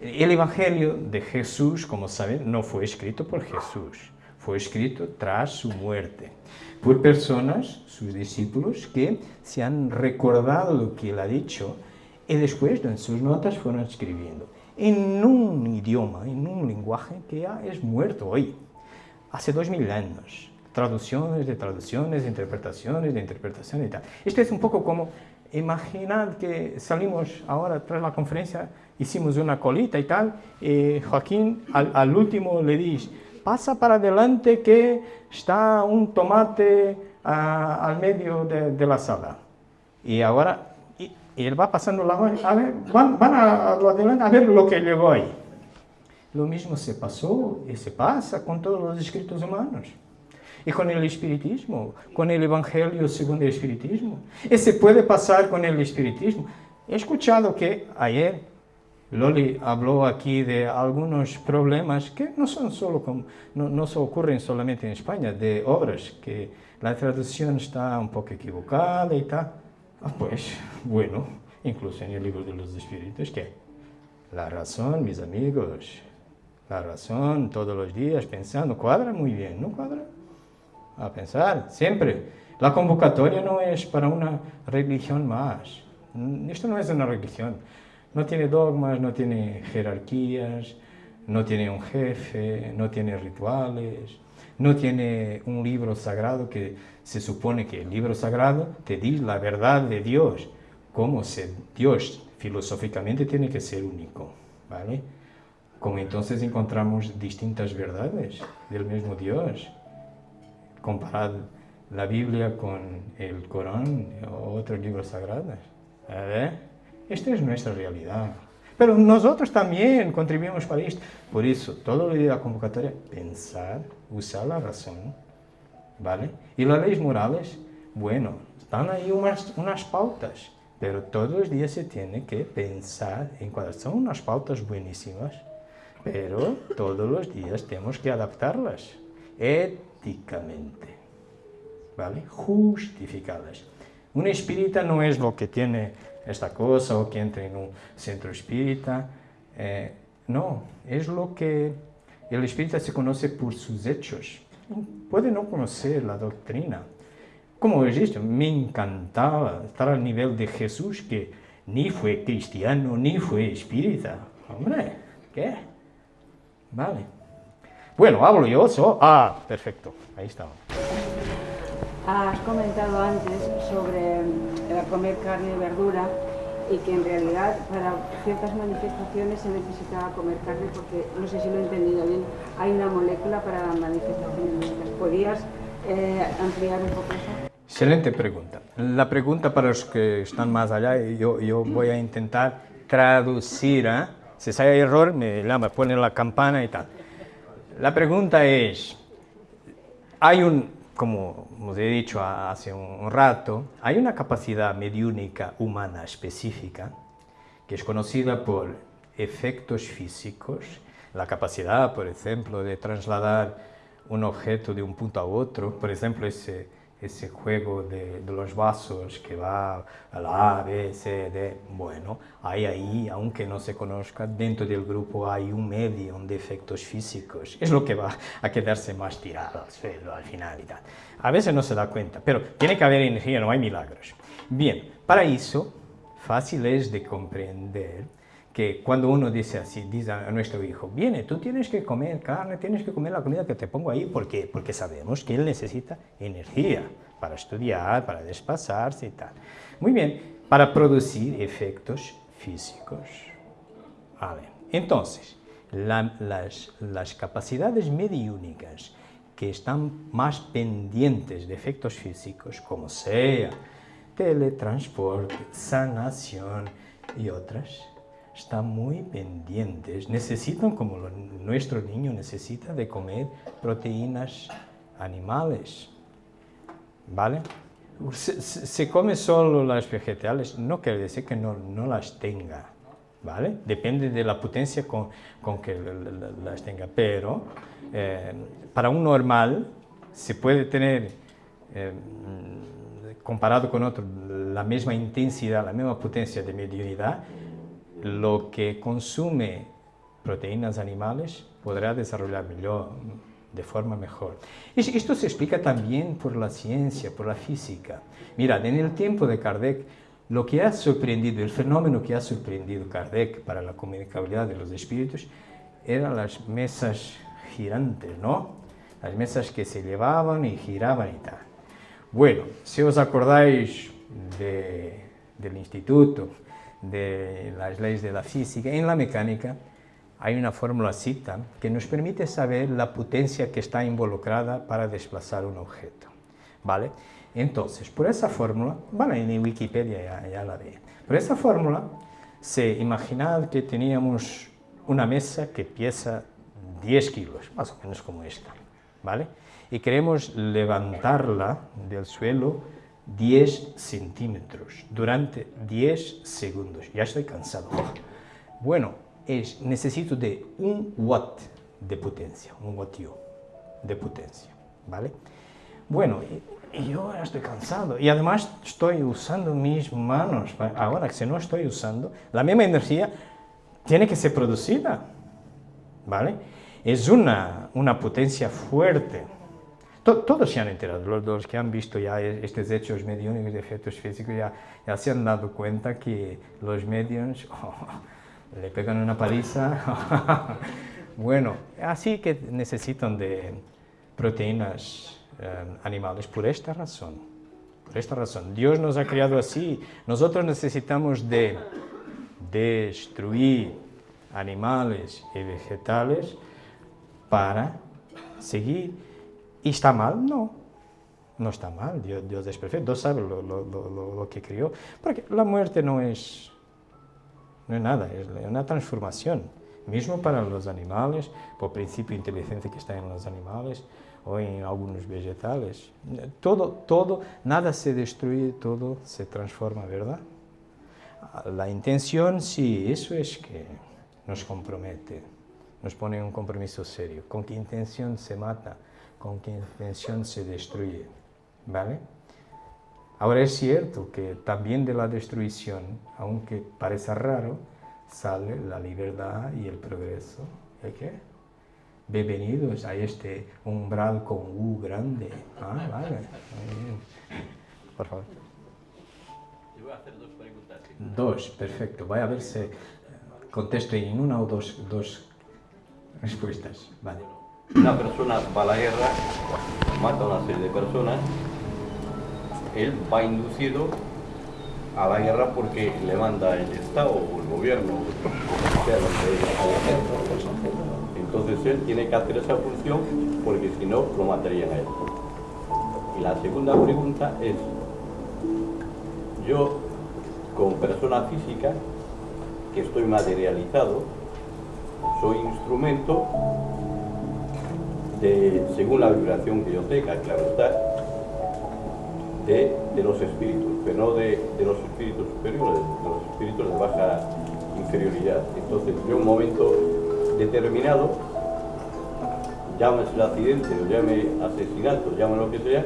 el Evangelio de Jesús, como saben, no fue escrito por Jesús, fue escrito tras su muerte por personas, sus discípulos, que se han recordado lo que él ha dicho y después en sus notas fueron escribiendo en un idioma, en un lenguaje que ya es muerto hoy, hace dos mil años. Traducciones de traducciones, interpretaciones de interpretaciones y tal. Esto es un poco como, imaginad que salimos ahora tras la conferencia, hicimos una colita y tal, y Joaquín al, al último le dice, pasa para adelante que está un tomate uh, al medio de, de, la sala. Y ahora, y, y él va pasando la a ver, van, van a, adelante a ver lo que llegó ahí. Lo mismo se pasó y se pasa con todos los escritos humanos. Y con el espiritismo, con el evangelio según el espiritismo. Y se puede pasar con el espiritismo. He escuchado que ayer Loli habló aquí de algunos problemas que no son solo no, no se ocurren solamente en España, de obras que la traducción está un poco equivocada y tal. Ah, pues bueno, incluso en el libro de los espíritus, que la razón, mis amigos, la razón todos los días pensando, cuadra muy bien, ¿no cuadra? A pensar, siempre. La convocatoria no es para una religión más. Esto no es una religión. No tiene dogmas, no tiene jerarquías, no tiene un jefe, no tiene rituales, no tiene un libro sagrado que se supone que el libro sagrado te dice la verdad de Dios, cómo Dios filosóficamente tiene que ser único, ¿vale? Como entonces encontramos distintas verdades del mismo Dios. Comparad la Biblia con el Corán o otros libros sagrados. Esta es nuestra realidad. Pero nosotros también contribuimos para esto. Por eso, todo lo de la convocatoria, pensar, usar la razón, ¿vale? Y las leyes morales, bueno, están ahí unas, unas pautas, pero todos los días se tiene que pensar en cuáles son unas pautas buenísimas, pero todos los días tenemos que adaptarlas ¿vale? Justificadas. Un espírita no es lo que tiene esta cosa o que entra en un centro espírita. Eh, no, es lo que el espírita se conoce por sus hechos. Puede no conocer la doctrina. Como he dicho, me encantaba estar al nivel de Jesús que ni fue cristiano ni fue espírita. Hombre, ¿qué? Vale. Bueno, hablo yo. So ah, perfecto. Ahí está. Has comentado antes sobre eh, comer carne y verdura y que en realidad para ciertas manifestaciones se necesitaba comer carne porque, no sé si lo he entendido bien, hay una molécula para manifestaciones ¿Podrías eh, ampliar un poco eso? Excelente pregunta. La pregunta para los que están más allá, yo, yo voy a intentar traducir. ¿eh? Si hay error, me llama, pone la campana y tal. La pregunta es, hay un, como os he dicho hace un rato, hay una capacidad mediúnica humana específica que es conocida por efectos físicos, la capacidad, por ejemplo, de trasladar un objeto de un punto a otro, por ejemplo, ese ese juego de, los vasos que va a la A, B, C, D, bueno, hay ahí, aunque no se conozca, dentro del grupo hay un medio de efectos físicos. Es lo que va a quedarse más tirado al suelo al final. A veces no se da cuenta, pero tiene que haber energía, no hay milagros. Bien, para eso, fácil es de comprender que cuando uno dice así, dice a nuestro hijo, viene, tú tienes que comer carne, tienes que comer la comida que te pongo ahí, ¿por qué? Porque sabemos que él necesita energía para estudiar, para desplazarse y tal. Muy bien, para producir efectos físicos. Vale. Entonces, las, las capacidades mediúnicas que están más pendientes de efectos físicos, como sea teletransporte, sanación y otras, están muy pendientes, necesitan, como nuestro niño necesita, de comer proteínas animales, ¿vale? Se, come solo las vegetales, no quiere decir que no, no las tenga, ¿vale? Depende de la potencia con, con que las tenga, pero eh, para un normal se puede tener, eh, comparado con otro, la misma intensidad, la misma potencia de mediunidad, lo que consume proteínas animales podrá desarrollar mejor, de forma mejor. Esto se explica también por la ciencia, por la física. Mirad, en el tiempo de Kardec, lo que ha sorprendido, el fenómeno que ha sorprendido Kardec para la comunicabilidad de los espíritus, eran las mesas girantes, ¿no? Las mesas que se llevaban y giraban y tal. Bueno, si os acordáis del instituto, de las leyes de la física, en la mecánica hay una fórmula cita que nos permite saber la potencia que está involucrada para desplazar un objeto. ¿Vale? Entonces, por esa fórmula, bueno, en Wikipedia ya, la ve, por esa fórmula, se imaginad que teníamos una mesa que pesa 10 kilos, más o menos como esta, ¿vale? Y queremos levantarla del suelo 10 centímetros durante 10 segundos. Ya estoy cansado. Bueno, es, necesito de un watt de potencia, un wattio de potencia, ¿vale? Bueno, yo estoy cansado y además estoy usando mis manos. Ahora, si no estoy usando, la misma energía tiene que ser producida, ¿vale? Es una, una potencia fuerte. Todos se han enterado, los, que han visto ya estos hechos mediúnicos de efectos físicos ya, ya se han dado cuenta que los medios oh, le pegan una paliza. bueno, así que necesitan de proteínas eh, animales por esta razón. Por esta razón. Dios nos ha creado así. Nosotros necesitamos de destruir animales y vegetales para seguir. ¿Y está mal? No. No está mal, Dios, es perfecto, Dios sabe lo, que creó. Porque la muerte no es, no es nada, es una transformación. Mismo para los animales, por principio de inteligencia que está en los animales o en algunos vegetales. Todo, todo, nada se destruye, todo se transforma, ¿verdad? La intención, sí, eso es que nos compromete, nos pone en un compromiso serio. ¿Con qué intención se mata? ¿Con qué intención se destruye? ¿Vale? Ahora es cierto que también de la destrucción, aunque parece raro, sale la libertad y el progreso. ¿El qué? Bienvenidos a este umbral con U grande. Ah, vale. Muy bien. Por favor. Yo voy a hacer dos preguntas. Dos, perfecto. Voy a ver si contesto en una o dos, dos respuestas. Vale. Una persona va a la guerra, mata a una serie de personas, él va inducido a la guerra porque le manda el Estado o el gobierno, sea Entonces él tiene que hacer esa función porque si no lo matarían a él. Y la segunda pregunta es, yo como persona física que estoy materializado, soy instrumento de, según la vibración que yo tenga, claro está, de, los espíritus, pero no de, los espíritus superiores, de los espíritus de baja inferioridad. Entonces, yo en un momento determinado, llámese accidente o llame asesinato, llame lo que sea,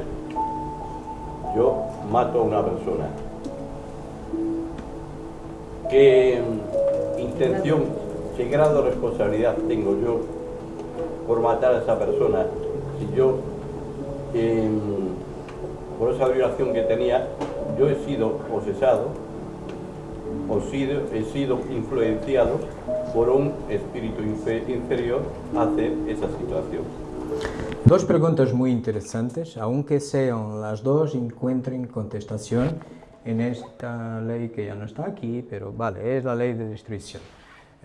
yo mato a una persona. ¿Qué intención, qué grado de responsabilidad tengo yo por matar a esa persona? Si yo em, por esa vibración que tenía, yo he sido posesado o sido, he sido influenciado por un espíritu inferior a hacer esa situación. Dos preguntas muy interesantes, aunque sean las dos, encuentren contestación en esta ley que ya no está aquí, pero vale, es la ley de destrucción.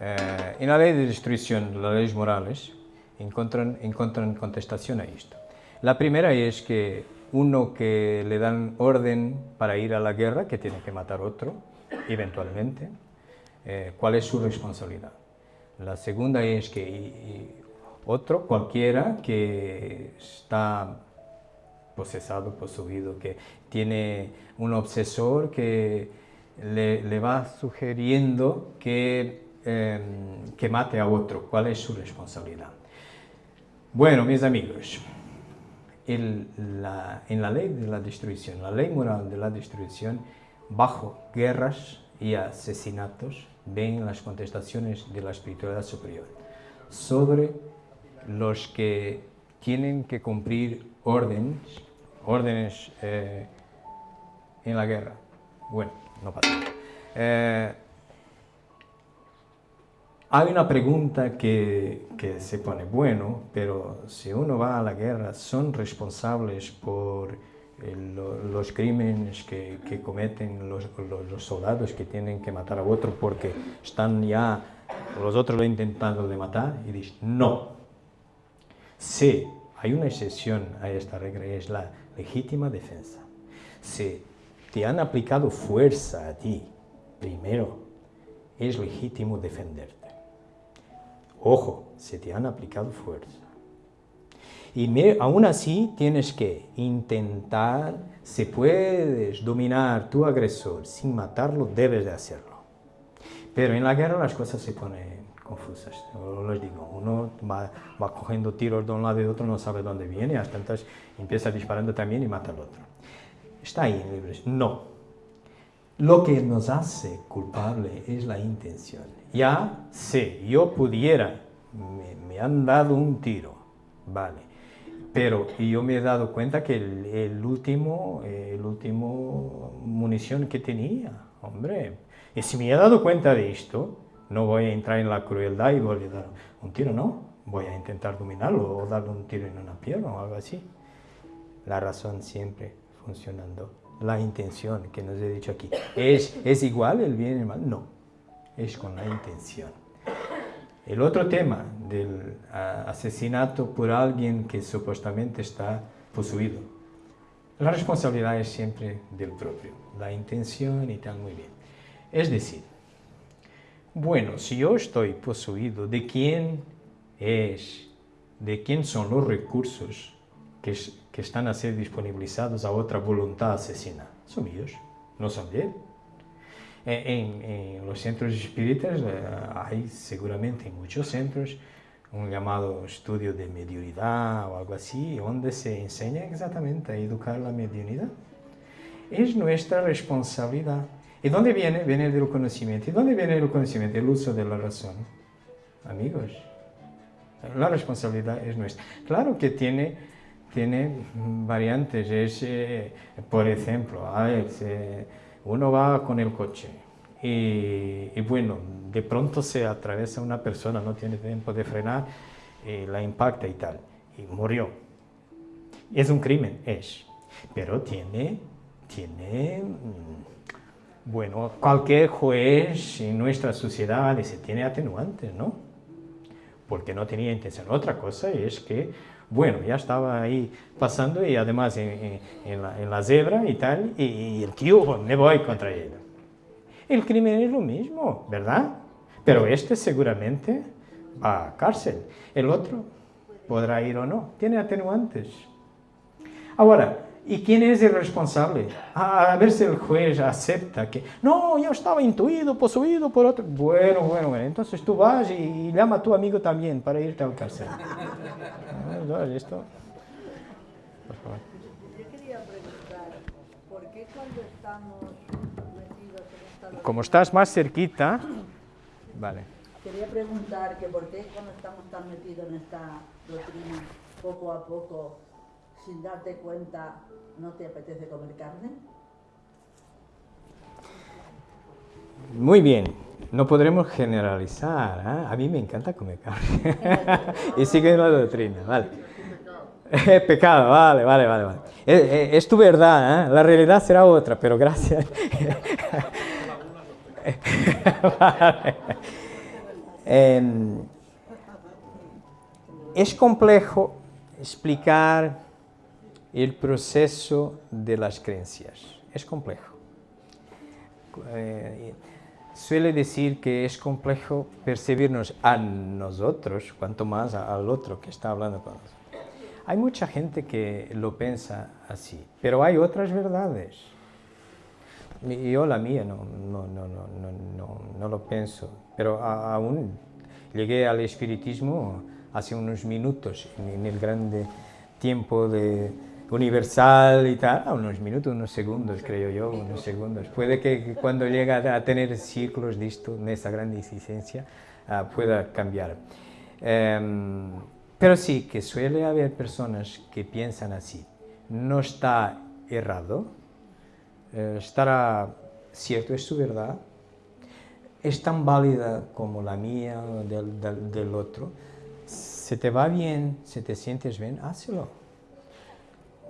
Eh, en la ley de destrucción, las leyes morales, encuentran, encuentran contestación a esto. La primera es que uno que le dan orden para ir a la guerra, que tiene que matar otro, eventualmente, eh, ¿cuál es su responsabilidad? La segunda es que otro, cualquiera, que está posesado, poseído, que tiene un obsesor que le, va sugiriendo que, em, que mate a otro, ¿cuál es su responsabilidad? Bueno, mis amigos, en la ley de la destrucción, la ley moral de la destrucción, bajo guerras y asesinatos, ven las contestaciones de la espiritualidad superior sobre los que tienen que cumplir órdenes, órdenes eh, en la guerra. Bueno, no pasa. Eh, hay una pregunta que, que, se pone, bueno, pero si uno va a la guerra, ¿son responsables por eh, los crímenes que, que cometen los, los, soldados que tienen que matar a otro porque están ya, los otros lo intentando de matar? Y dice, no. Sí, hay una excepción a esta regla, es la legítima defensa. Si te han aplicado fuerza a ti, primero, es legítimo defenderte. Ojo, se te han aplicado fuerza. Y aún así tienes que intentar, si puedes dominar tu agresor sin matarlo, debes de hacerlo. Pero en la guerra las cosas se ponen confusas. Yo les digo, uno va, va, cogiendo tiros de un lado y de otro, no sabe dónde viene, hasta entonces empieza disparando también y mata al otro. ¿Está ahí en libros? No. Lo que nos hace culpable es la intención. Ya sé, yo pudiera, me, han dado un tiro, vale, pero yo me he dado cuenta que el, el último, el último munición que tenía, hombre, y si me he dado cuenta de esto, no voy a entrar en la crueldad y voy a dar un tiro, no, voy a intentar dominarlo o darle un tiro en una pierna o algo así. La razón siempre funcionando. La intención que nos he dicho aquí. ¿Es, ¿Es igual el bien y el mal? No, es con la intención. El otro tema del asesinato por alguien que supuestamente está poseído. La responsabilidad es siempre del propio, la intención y tal, muy bien. Es decir, bueno, si yo estoy poseído, ¿de quién es, de quién son los recursos que, que están a ser disponibilizados a otra voluntad asesina? Son míos, no son de él. En, en, los centros espíritas eh, hay seguramente en muchos centros un llamado estudio de mediunidad o algo así, donde se enseña exactamente a educar la mediunidad. Es nuestra responsabilidad. ¿Y dónde viene? Viene del conocimiento. ¿Y dónde viene el conocimiento? El uso de la razón. Amigos, la responsabilidad es nuestra. Claro que tiene, tiene variantes. Es, eh, por ejemplo, a ver, uno va con el coche y, bueno, de pronto se atraviesa una persona, no tiene tiempo de frenar, y la impacta y tal, y murió. Es un crimen, es, pero tiene, tiene, mm, bueno, cualquier juez en nuestra sociedad dice, tiene atenuantes, ¿no? Porque no tenía intención. Otra cosa es que bueno, ya estaba ahí pasando y además en, la, en la, zebra y tal, y, el tío, me voy contra él. El crimen es lo mismo, ¿verdad? Pero este seguramente va a cárcel. El otro podrá ir o no. Tiene atenuantes. Ahora, ¿y quién es el responsable? A, ver si el juez acepta que, no, yo estaba intuido, poseído por otro. Bueno, bueno, bueno, entonces tú vas y, y llama a tu amigo también para irte al cárcel. Esto. Por favor. Yo quería preguntar, ¿por qué cuando estamos metidos en esta Como estás más cerquita, vale. Quería preguntar que por qué cuando estamos tan metidos en esta doctrina, poco a poco, sin darte cuenta, no te apetece comer carne? Muy bien, no podremos generalizar. ¿eh? A mí me encanta comer carne. y sigue la doctrina, vale. Es pecado, vale, vale, vale. vale. Es, es, tu verdad, ¿eh? la realidad será otra, pero gracias. eh, es complejo explicar el proceso de las creencias. Es complejo. Eh, suele decir que es complejo percibirnos a nosotros, cuanto más al otro que está hablando con nosotros. Hay mucha gente que lo piensa así, pero hay otras verdades. Yo la mía no, no, no, no, no lo pienso, pero aún llegué al espiritismo hace unos minutos, en el grande tiempo de, universal y tal, a unos minutos, unos segundos, creo yo, unos segundos. Puede que cuando llega a tener ciclos de esto, en esa gran existencia, uh, pueda cambiar. Um, pero sí, que suele haber personas que piensan así. No está errado, uh, estará cierto, es su verdad, es tan válida como la mía o del, del, del otro. Se te va bien, se te sientes bien, hazlo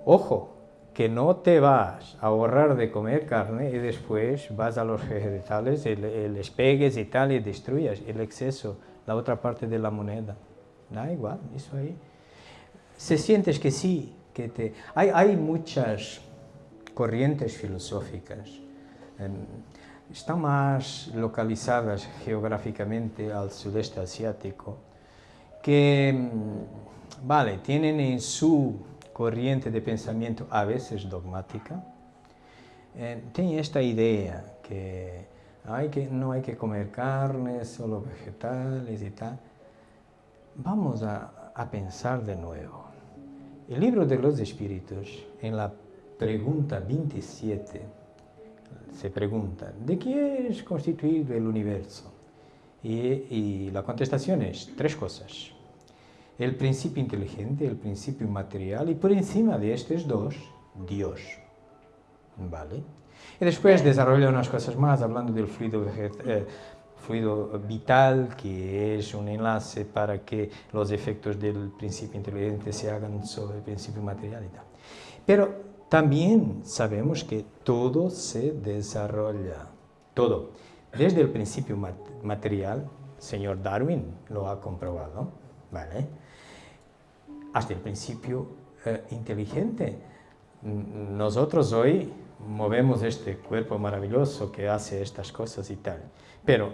Ojo, que no te vas a ahorrar de comer carne y después vas a los vegetales, y les pegues y tal y destruyas el exceso, la otra parte de la moneda. Da igual, eso ahí. Se sientes que sí, que te... Hay, hay muchas corrientes filosóficas, eh, están más localizadas geográficamente al sudeste asiático, que, mm, vale, tienen en su corriente de pensamiento a veces dogmática, eh, tiene esta idea que, hay que no hay que comer carne, solo vegetales y tal. Vamos a, pensar de nuevo. El libro de los espíritus, en la pregunta 27, se pregunta, ¿de qué es constituido el universo? Y, la contestación es tres cosas. El principio inteligente, el principio material y por encima de estos dos, Dios. ¿Vale? Y después desarrolla unas cosas más hablando del fluido, eh, fluido vital, que es un enlace para que los efectos del principio inteligente se hagan sobre el principio material y tal. Pero también sabemos que todo se desarrolla, todo. Desde el principio material, señor Darwin lo ha comprobado, ¿vale? Hasta el principio eh, inteligente. Nosotros hoy movemos este cuerpo maravilloso que hace estas cosas y tal, pero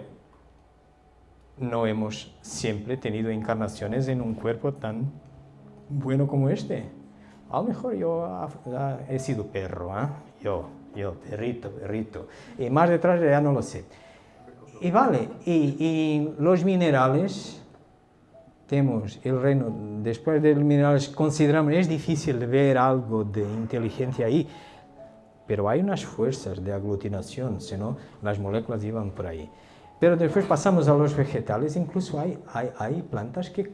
no hemos siempre tenido encarnaciones en un cuerpo tan bueno como este. A lo mejor yo he sido perro, ¿eh? yo, yo, perrito, perrito, y más detrás ya no lo sé. Y vale, y, los minerales, tenemos el reino, después de los minerales consideramos, es difícil ver algo de inteligencia ahí, pero hay unas fuerzas de aglutinación, si no, las moléculas iban por ahí. Pero después pasamos a los vegetales, incluso hay, hay, hay plantas que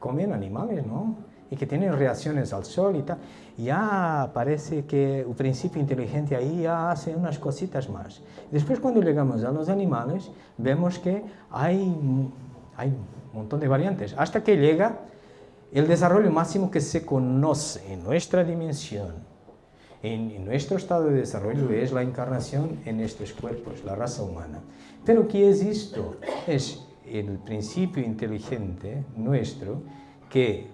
comen animales, ¿no? y que tienen reacciones al sol y tal, ya parece que el principio inteligente ahí ya hace unas cositas más. Después cuando llegamos a los animales, vemos que hay, hay un montón de variantes, hasta que llega el desarrollo máximo que se conoce en nuestra dimensión, en, nuestro estado de desarrollo, es la encarnación en estos cuerpos, la raza humana. Pero ¿qué es esto? Es el principio inteligente nuestro que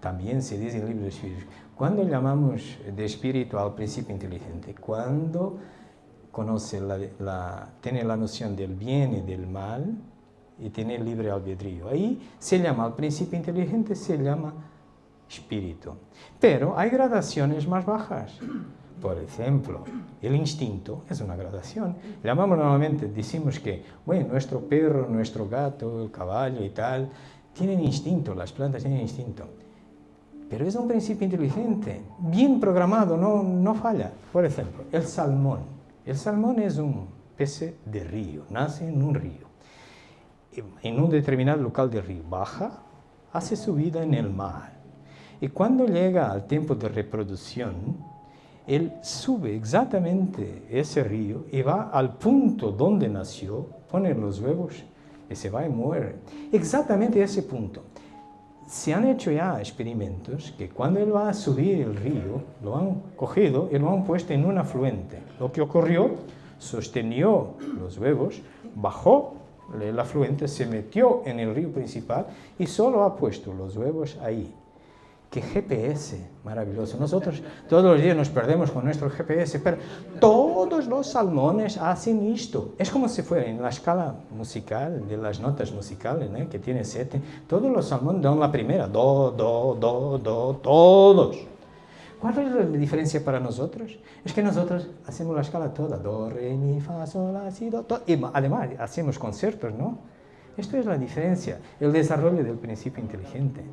también se dice en el libro de Espíritu. Cuando llamamos de espíritu al principio inteligente? Cuando conoce la, tiene la noción del bien y del mal y tiene libre albedrío. Ahí se llama al principio inteligente, se llama espíritu. Pero hay gradaciones más bajas. Por ejemplo, el instinto es una gradación. Llamamos normalmente, decimos que, bueno, nuestro perro, nuestro gato, el caballo y tal, tienen instinto, las plantas tienen instinto. Pero es un principio inteligente, bien programado, no, no falla. Por ejemplo, el salmón. El salmón es un pez de río, nace en un río. En un determinado local del río, baja, hace su vida en el mar. Y cuando llega al tiempo de reproducción, él sube exactamente ese río y va al punto donde nació, pone los huevos y se va y muere. Exactamente ese punto. Se han hecho ya experimentos que cuando él va a subir el río, lo han cogido y lo han puesto en un afluente. Lo que ocurrió, sostenió los huevos, bajó el afluente, se metió en el río principal y solo ha puesto los huevos ahí. ¡Qué GPS! Maravilloso. Nosotros todos los días nos perdemos con nuestro GPS, pero todos los salmones hacen esto. Es como si fuera en la escala musical, de las notas musicales, que tiene siete. Todos los salmones dan la primera. Do, do, do, do, todos. ¿Cuál es la diferencia para nosotros? Es que nosotros hacemos la escala toda. Do, re, mi, fa, sol, la, si, do, además hacemos conciertos, ¿no? Esto es la diferencia, el desarrollo del principio inteligente.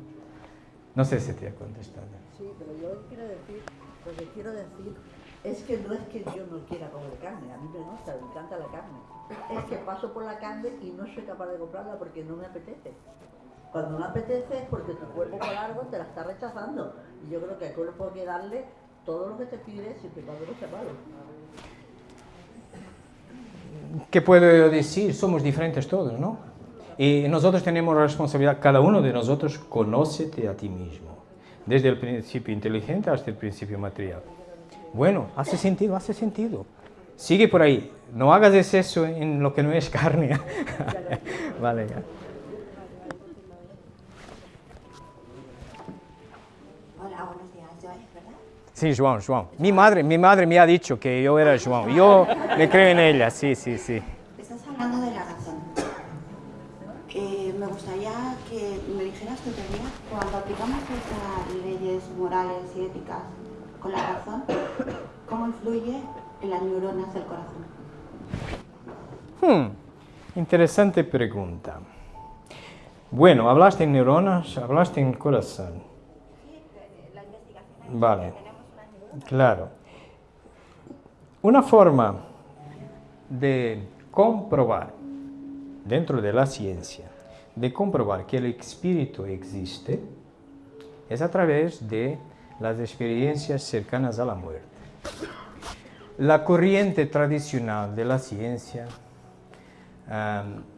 No sé si te ha contestado. Sí, pero yo quiero decir, lo que quiero decir es que no es que yo no quiera comer carne, a mí me gusta, me encanta la carne. Es que paso por la carne y no soy capaz de comprarla porque no me apetece. Cuando no apetece es porque tu cuerpo por algo te la está rechazando. Y yo creo que al cuerpo hay que darle todo lo que te pide siempre y cuando no sea malo. ¿Qué puedo decir? Somos diferentes todos, ¿no? Y nosotros tenemos la responsabilidad, cada uno de nosotros, conócete a ti mismo, desde el principio inteligente hasta el principio material. Bueno, hace sentido, hace sentido. Sigue por ahí, no hagas exceso en lo que no es carne. vale, ya. Sí, Joan, Joan. Mi madre, mi madre me ha dicho que yo era Joan. Yo me creo en ella, sí, sí, sí. Estás hablando de la me gustaría que me dijeras tu teoría cuando aplicamos estas leyes morales y éticas con la razón, ¿cómo influye en las neuronas del corazón? Hmm, interesante pregunta. Bueno, hablaste en neuronas, hablaste en corazón. la investigación. Vale, claro. Una forma de comprobar dentro de la ciencia de comprobar que el espíritu existe es a través de las experiencias cercanas a la muerte. La corriente tradicional de la ciencia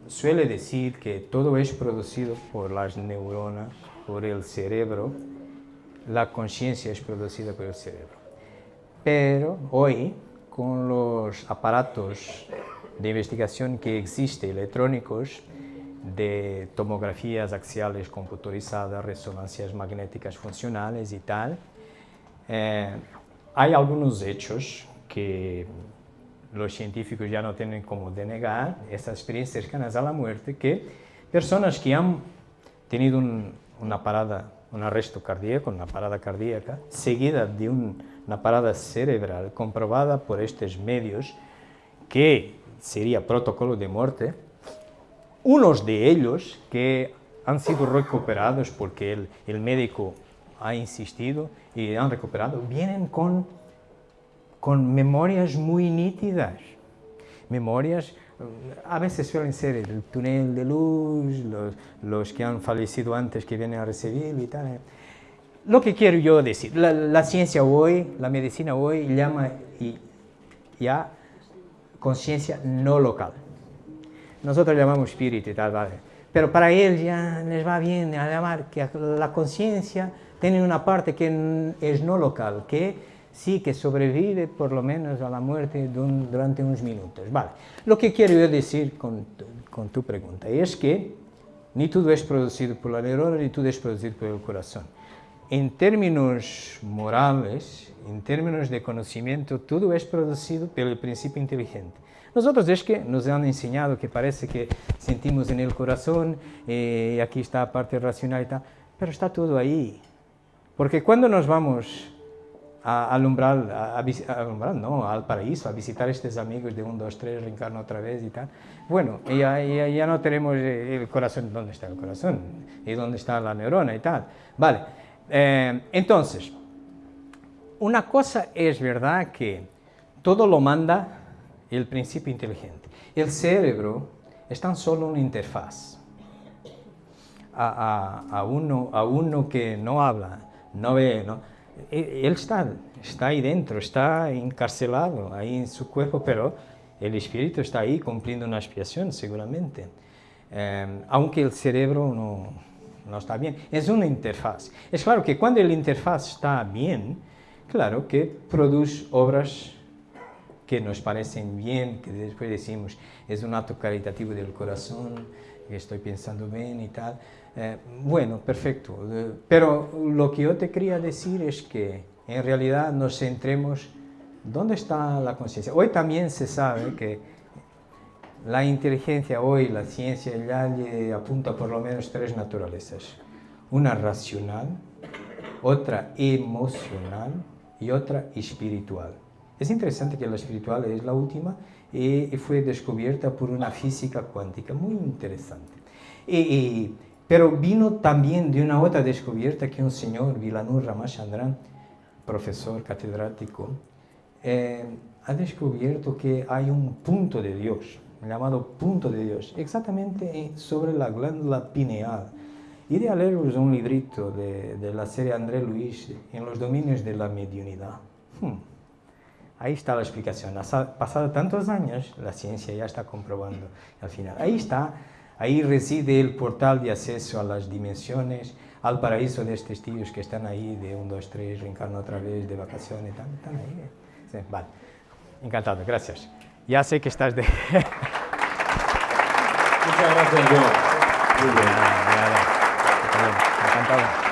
suele decir que todo es producido por las neuronas, por el cerebro, la conciencia es producida por el cerebro. Pero hoy, con los aparatos de investigación que existen electrónicos, de tomografías axiales computarizadas, resonancias magnéticas funcionales y tal, eh, hay algunos hechos que los científicos ya no tienen como denegar, estas experiencias cercanas a la muerte, que personas que han tenido una parada, un arresto cardíaco, una parada cardíaca, seguida de una parada cerebral comprobada por estos medios, que sería protocolo de muerte, unos de ellos que han sido recuperados porque el, el médico ha insistido y han recuperado, vienen con, con memorias muy nítidas. Memorias, a veces suelen ser el túnel de luz, los, los que han fallecido antes que vienen a recibir y tal. Lo que quiero yo decir, la, ciencia hoy, la medicina hoy llama ya conciencia no local. Nosotros llamamos espíritu y tal, ¿vale? Pero para él ya les va bien a llamar que la conciencia tiene una parte que es no local, que sí que sobrevive por lo menos a la muerte durante unos minutos. Vale. Lo que quiero yo decir con, con tu pregunta es que ni todo es producido por la neurona ni todo es producido por el corazón. En términos morales, en términos de conocimiento, todo es producido el principio inteligente. Nosotros es que nos han enseñado que parece que sentimos en el corazón eh, aquí está la parte racional y tal, pero está todo ahí. Porque cuando nos vamos a alumbrar, a, no, al paraíso, a visitar a estos amigos de 1, 2, 3, reencarno otra vez y tal, bueno, ya, ya, no tenemos el corazón, ¿dónde está el corazón? ¿Y dónde está la neurona y tal? Vale, eh, entonces, una cosa es verdad que todo lo manda el principio inteligente. El cerebro es tan solo una interfaz. A, uno, a uno que no habla, no ve, ¿no? E, él está, está ahí dentro, está encarcelado ahí en su cuerpo, pero el espíritu está ahí cumpliendo una expiación seguramente. Em, aunque el cerebro no, no está bien. Es una interfaz. Es claro que cuando la interfaz está bien, claro que produce obras que nos parecen bien, que después decimos es un acto caritativo del corazón, que estoy pensando bien y tal. Eh, bueno, perfecto. Eh, pero lo que yo te quería decir es que en realidad nos centremos dónde está la conciencia. Hoy también se sabe que la inteligencia, hoy la ciencia ya le apunta por lo menos tres naturalezas. Una racional, otra emocional y otra espiritual. Es interesante que la espiritual es la última y fue descubierta por una física cuántica, muy interesante. Y, pero vino también de una otra descubierta que un señor, Vilanur Ramachandran, profesor catedrático, eh, ha descubierto que hay un punto de Dios, llamado punto de Dios, exactamente sobre la glándula pineal. Iré a leeros un librito de, de la serie André Luis en los dominios de la mediunidad. Hmm. Ahí está la explicación. Ha pasado tantos años, la ciencia ya está comprobando al final. Ahí está, ahí reside el portal de acceso a las dimensiones, al paraíso de estos tíos que están ahí de 1, 2, 3, reencarno otra vez, de vacaciones, están, están ahí. Sí, vale, encantado, gracias. Ya sé que estás de... Muchas gracias, John. Muy bien. Nada, nada. Encantado.